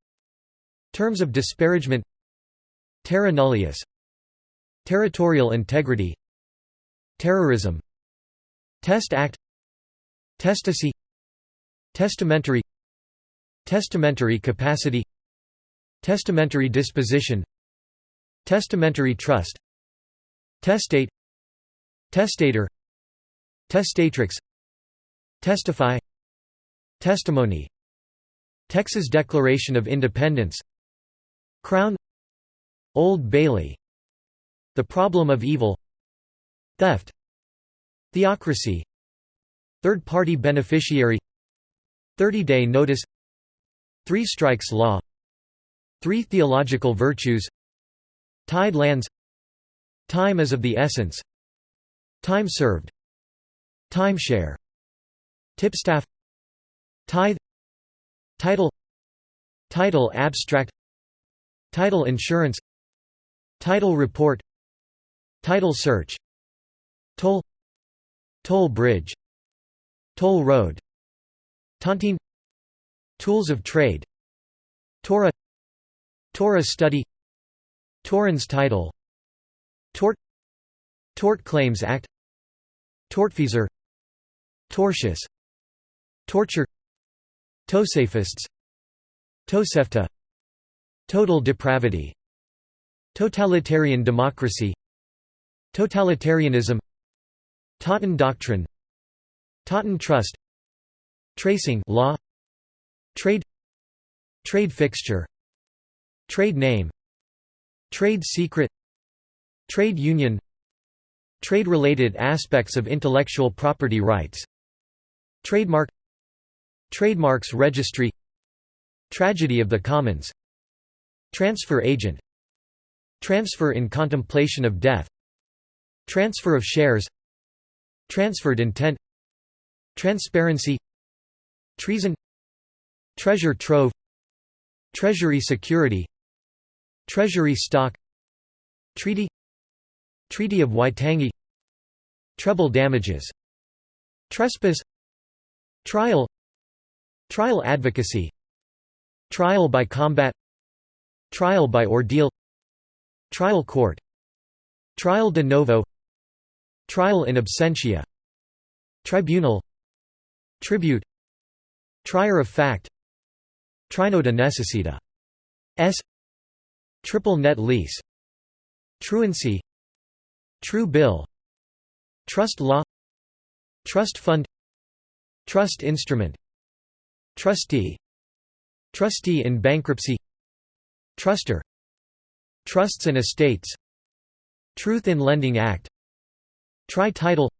Terms of disparagement. Terra nullius. Territorial integrity. Terrorism. Test Act. Testacy Testamentary Testamentary capacity Testamentary disposition Testamentary trust Testate Testator Testatrix Testify Testimony Texas Declaration of Independence Crown Old Bailey The Problem of Evil Theft Theocracy Third-party beneficiary 30-day notice Three strikes law Three theological virtues Tide lands Time is of the essence Time served Timeshare Tipstaff Tithe Title Title abstract Title insurance Title report Title search Toll Toll bridge Toll road Tontine Tools of trade Torah Torah study Torrens title Tort Tort Claims Act Tortfeasor Tortious Torture Tosafists Tosefta Total depravity Totalitarian democracy Totalitarianism Totten doctrine Totten trust Tracing law Trade Trade fixture Trade name Trade secret Trade union Trade-related aspects of intellectual property rights Trademark Trademarks Registry Tragedy of the Commons Transfer agent Transfer in contemplation of death Transfer of shares Transferred intent Transparency Treason Treasure trove Treasury security Treasury stock Treaty Treaty of Waitangi Treble damages Trespass Trial Trial advocacy Trial by combat Trial by ordeal Trial court Trial de novo Trial in absentia Tribunal Tribute Trier of fact Trino necessita S Triple net lease Truancy True bill Trust law Trust fund Trust instrument Trustee Trustee in bankruptcy Truster Trusts and estates Truth in Lending Act Tri-title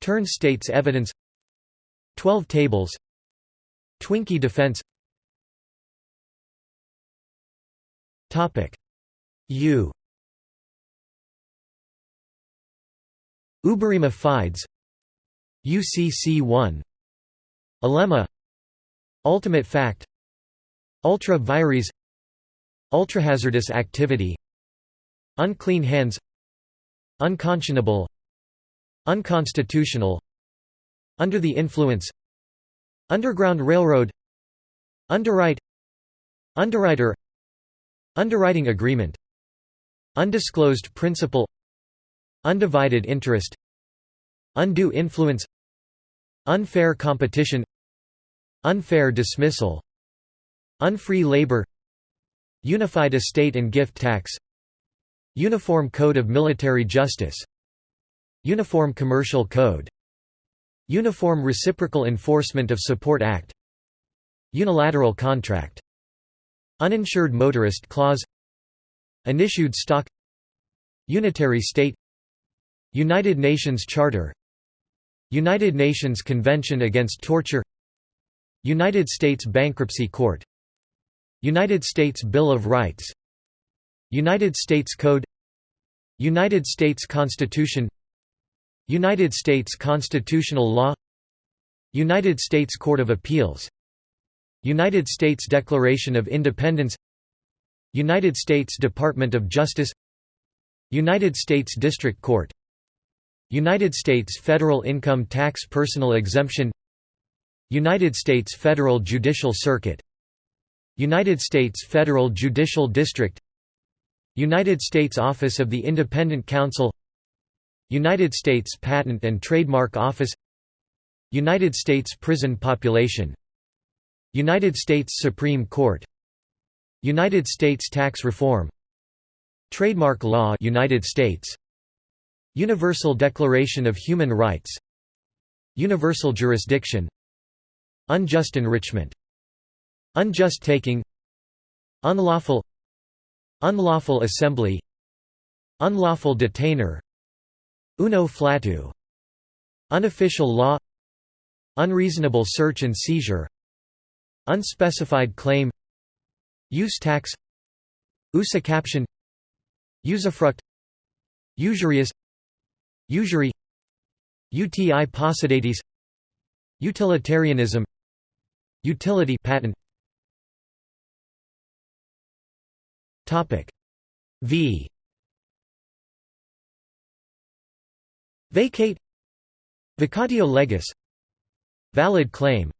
Turn states evidence Twelve tables Twinkie defense. U. Uberrima Fides. UCC1 Alemma Ultimate fact. Ultra vires. Ultrahazardous activity. Unclean hands. Unconscionable. Unconstitutional. Under the influence Underground Railroad Underwrite Underwriter Underwriting agreement Undisclosed principal Undivided interest Undue influence Unfair competition Unfair dismissal Unfree labor Unified estate and gift tax Uniform Code of Military Justice Uniform Commercial Code Uniform Reciprocal Enforcement of Support Act. Unilateral contract. Uninsured motorist clause. Unissued stock. Unitary state. United Nations Charter. United Nations Convention Against Torture. United States Bankruptcy Court. United States Bill of Rights. United States Code. United States Constitution United States constitutional law United States Court of Appeals United States Declaration of Independence United States Department of Justice United States District Court United States Federal Income Tax Personal Exemption United States Federal Judicial Circuit United States Federal Judicial District United States Office of the Independent Counsel United States Patent and Trademark Office United States Prison Population United States Supreme Court United States Tax Reform Trademark Law United States. Universal Declaration of Human Rights Universal Jurisdiction Unjust enrichment Unjust taking Unlawful Unlawful assembly Unlawful detainer Uno flatu. Unofficial law. Unreasonable search and seizure. Unspecified claim. Use tax. Usufruction Usufruct Usurious. Usury. Uti possidetis Utilitarianism. Utility patent. Topic. V Vacate. Vacatio legis. Valid claim.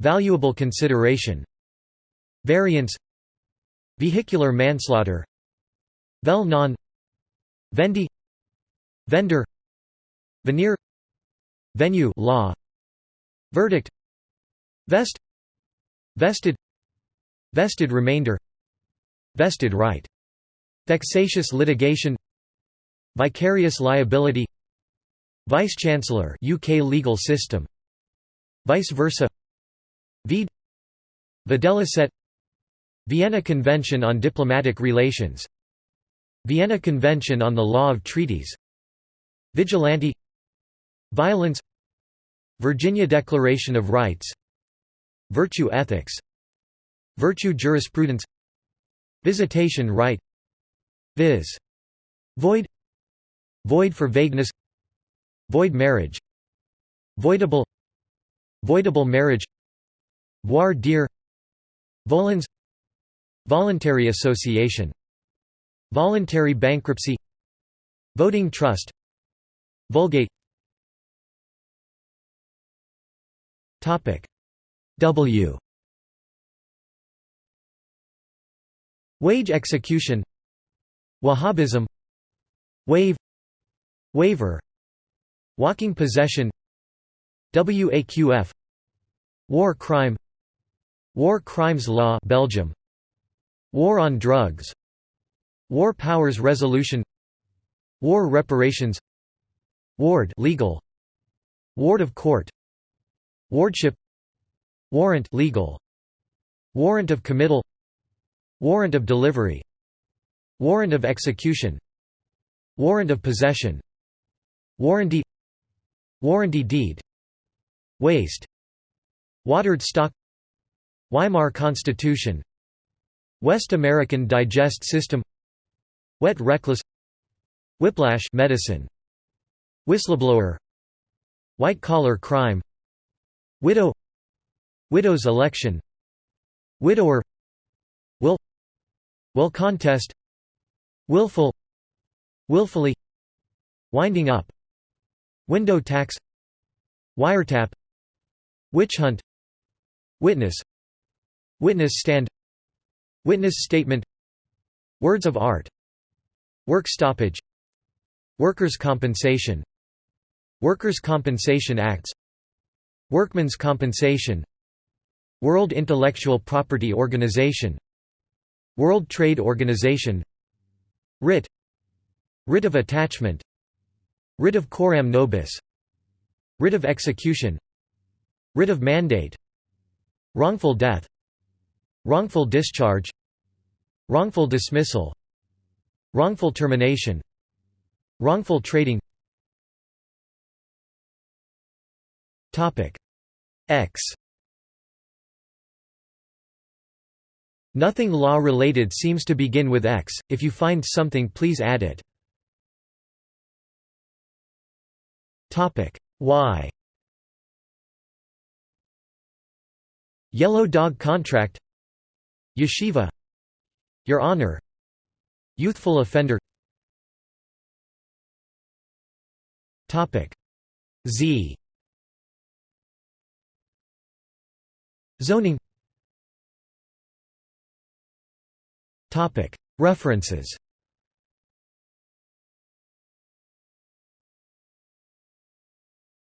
Valuable consideration. Variance. Vehicular manslaughter. Vel non. Vendee. Vendor. Veneer. Venue law. Verdict. Vest. Vested. Vested remainder. Vested right. Vexatious litigation. Vicarious liability Vice-Chancellor UK legal system. Vice versa. Vide Videlicet Vienna Convention on Diplomatic Relations. Vienna Convention on the Law of Treaties. Vigilante. Violence. Virginia Declaration of Rights. Virtue ethics. Virtue jurisprudence. Visitation right. Viz. Void. Void for vagueness Void marriage. Voidable. Voidable marriage. Voir dire. Volans Voluntary association. Voluntary bankruptcy. Voting trust. Vulgate. W. Wage execution. Wahhabism. Waive. Waiver Walking possession WAQF War crime War crimes law Belgium War on drugs War powers resolution War reparations Ward legal Ward of court Wardship Warrant legal Warrant of committal Warrant of delivery Warrant of execution Warrant of possession Warranty Warranty deed. Waste. Watered stock. Weimar Constitution. West American Digest System. Wet Reckless. Whiplash medicine. Whistleblower. White-collar crime. Widow. Widow's election. Widower. Will. Will contest. Willful. Willfully. Winding up Window tax Wiretap Witch hunt Witness Witness stand Witness statement Words of art Work stoppage Workers' compensation Workers' Compensation Acts Workmen's compensation World Intellectual Property Organization World Trade Organization Writ Writ of attachment Writ of coram nobis. Writ of execution. Writ of mandate. Wrongful death. Wrongful discharge. Wrongful dismissal. Wrongful termination. Wrongful trading. X. Nothing law-related seems to begin with X, if you find something please add it. Y Yellow Dog Contract. Yeshiva. Your Honor. Youthful offender. Topic. Z. Zoning. Topic. References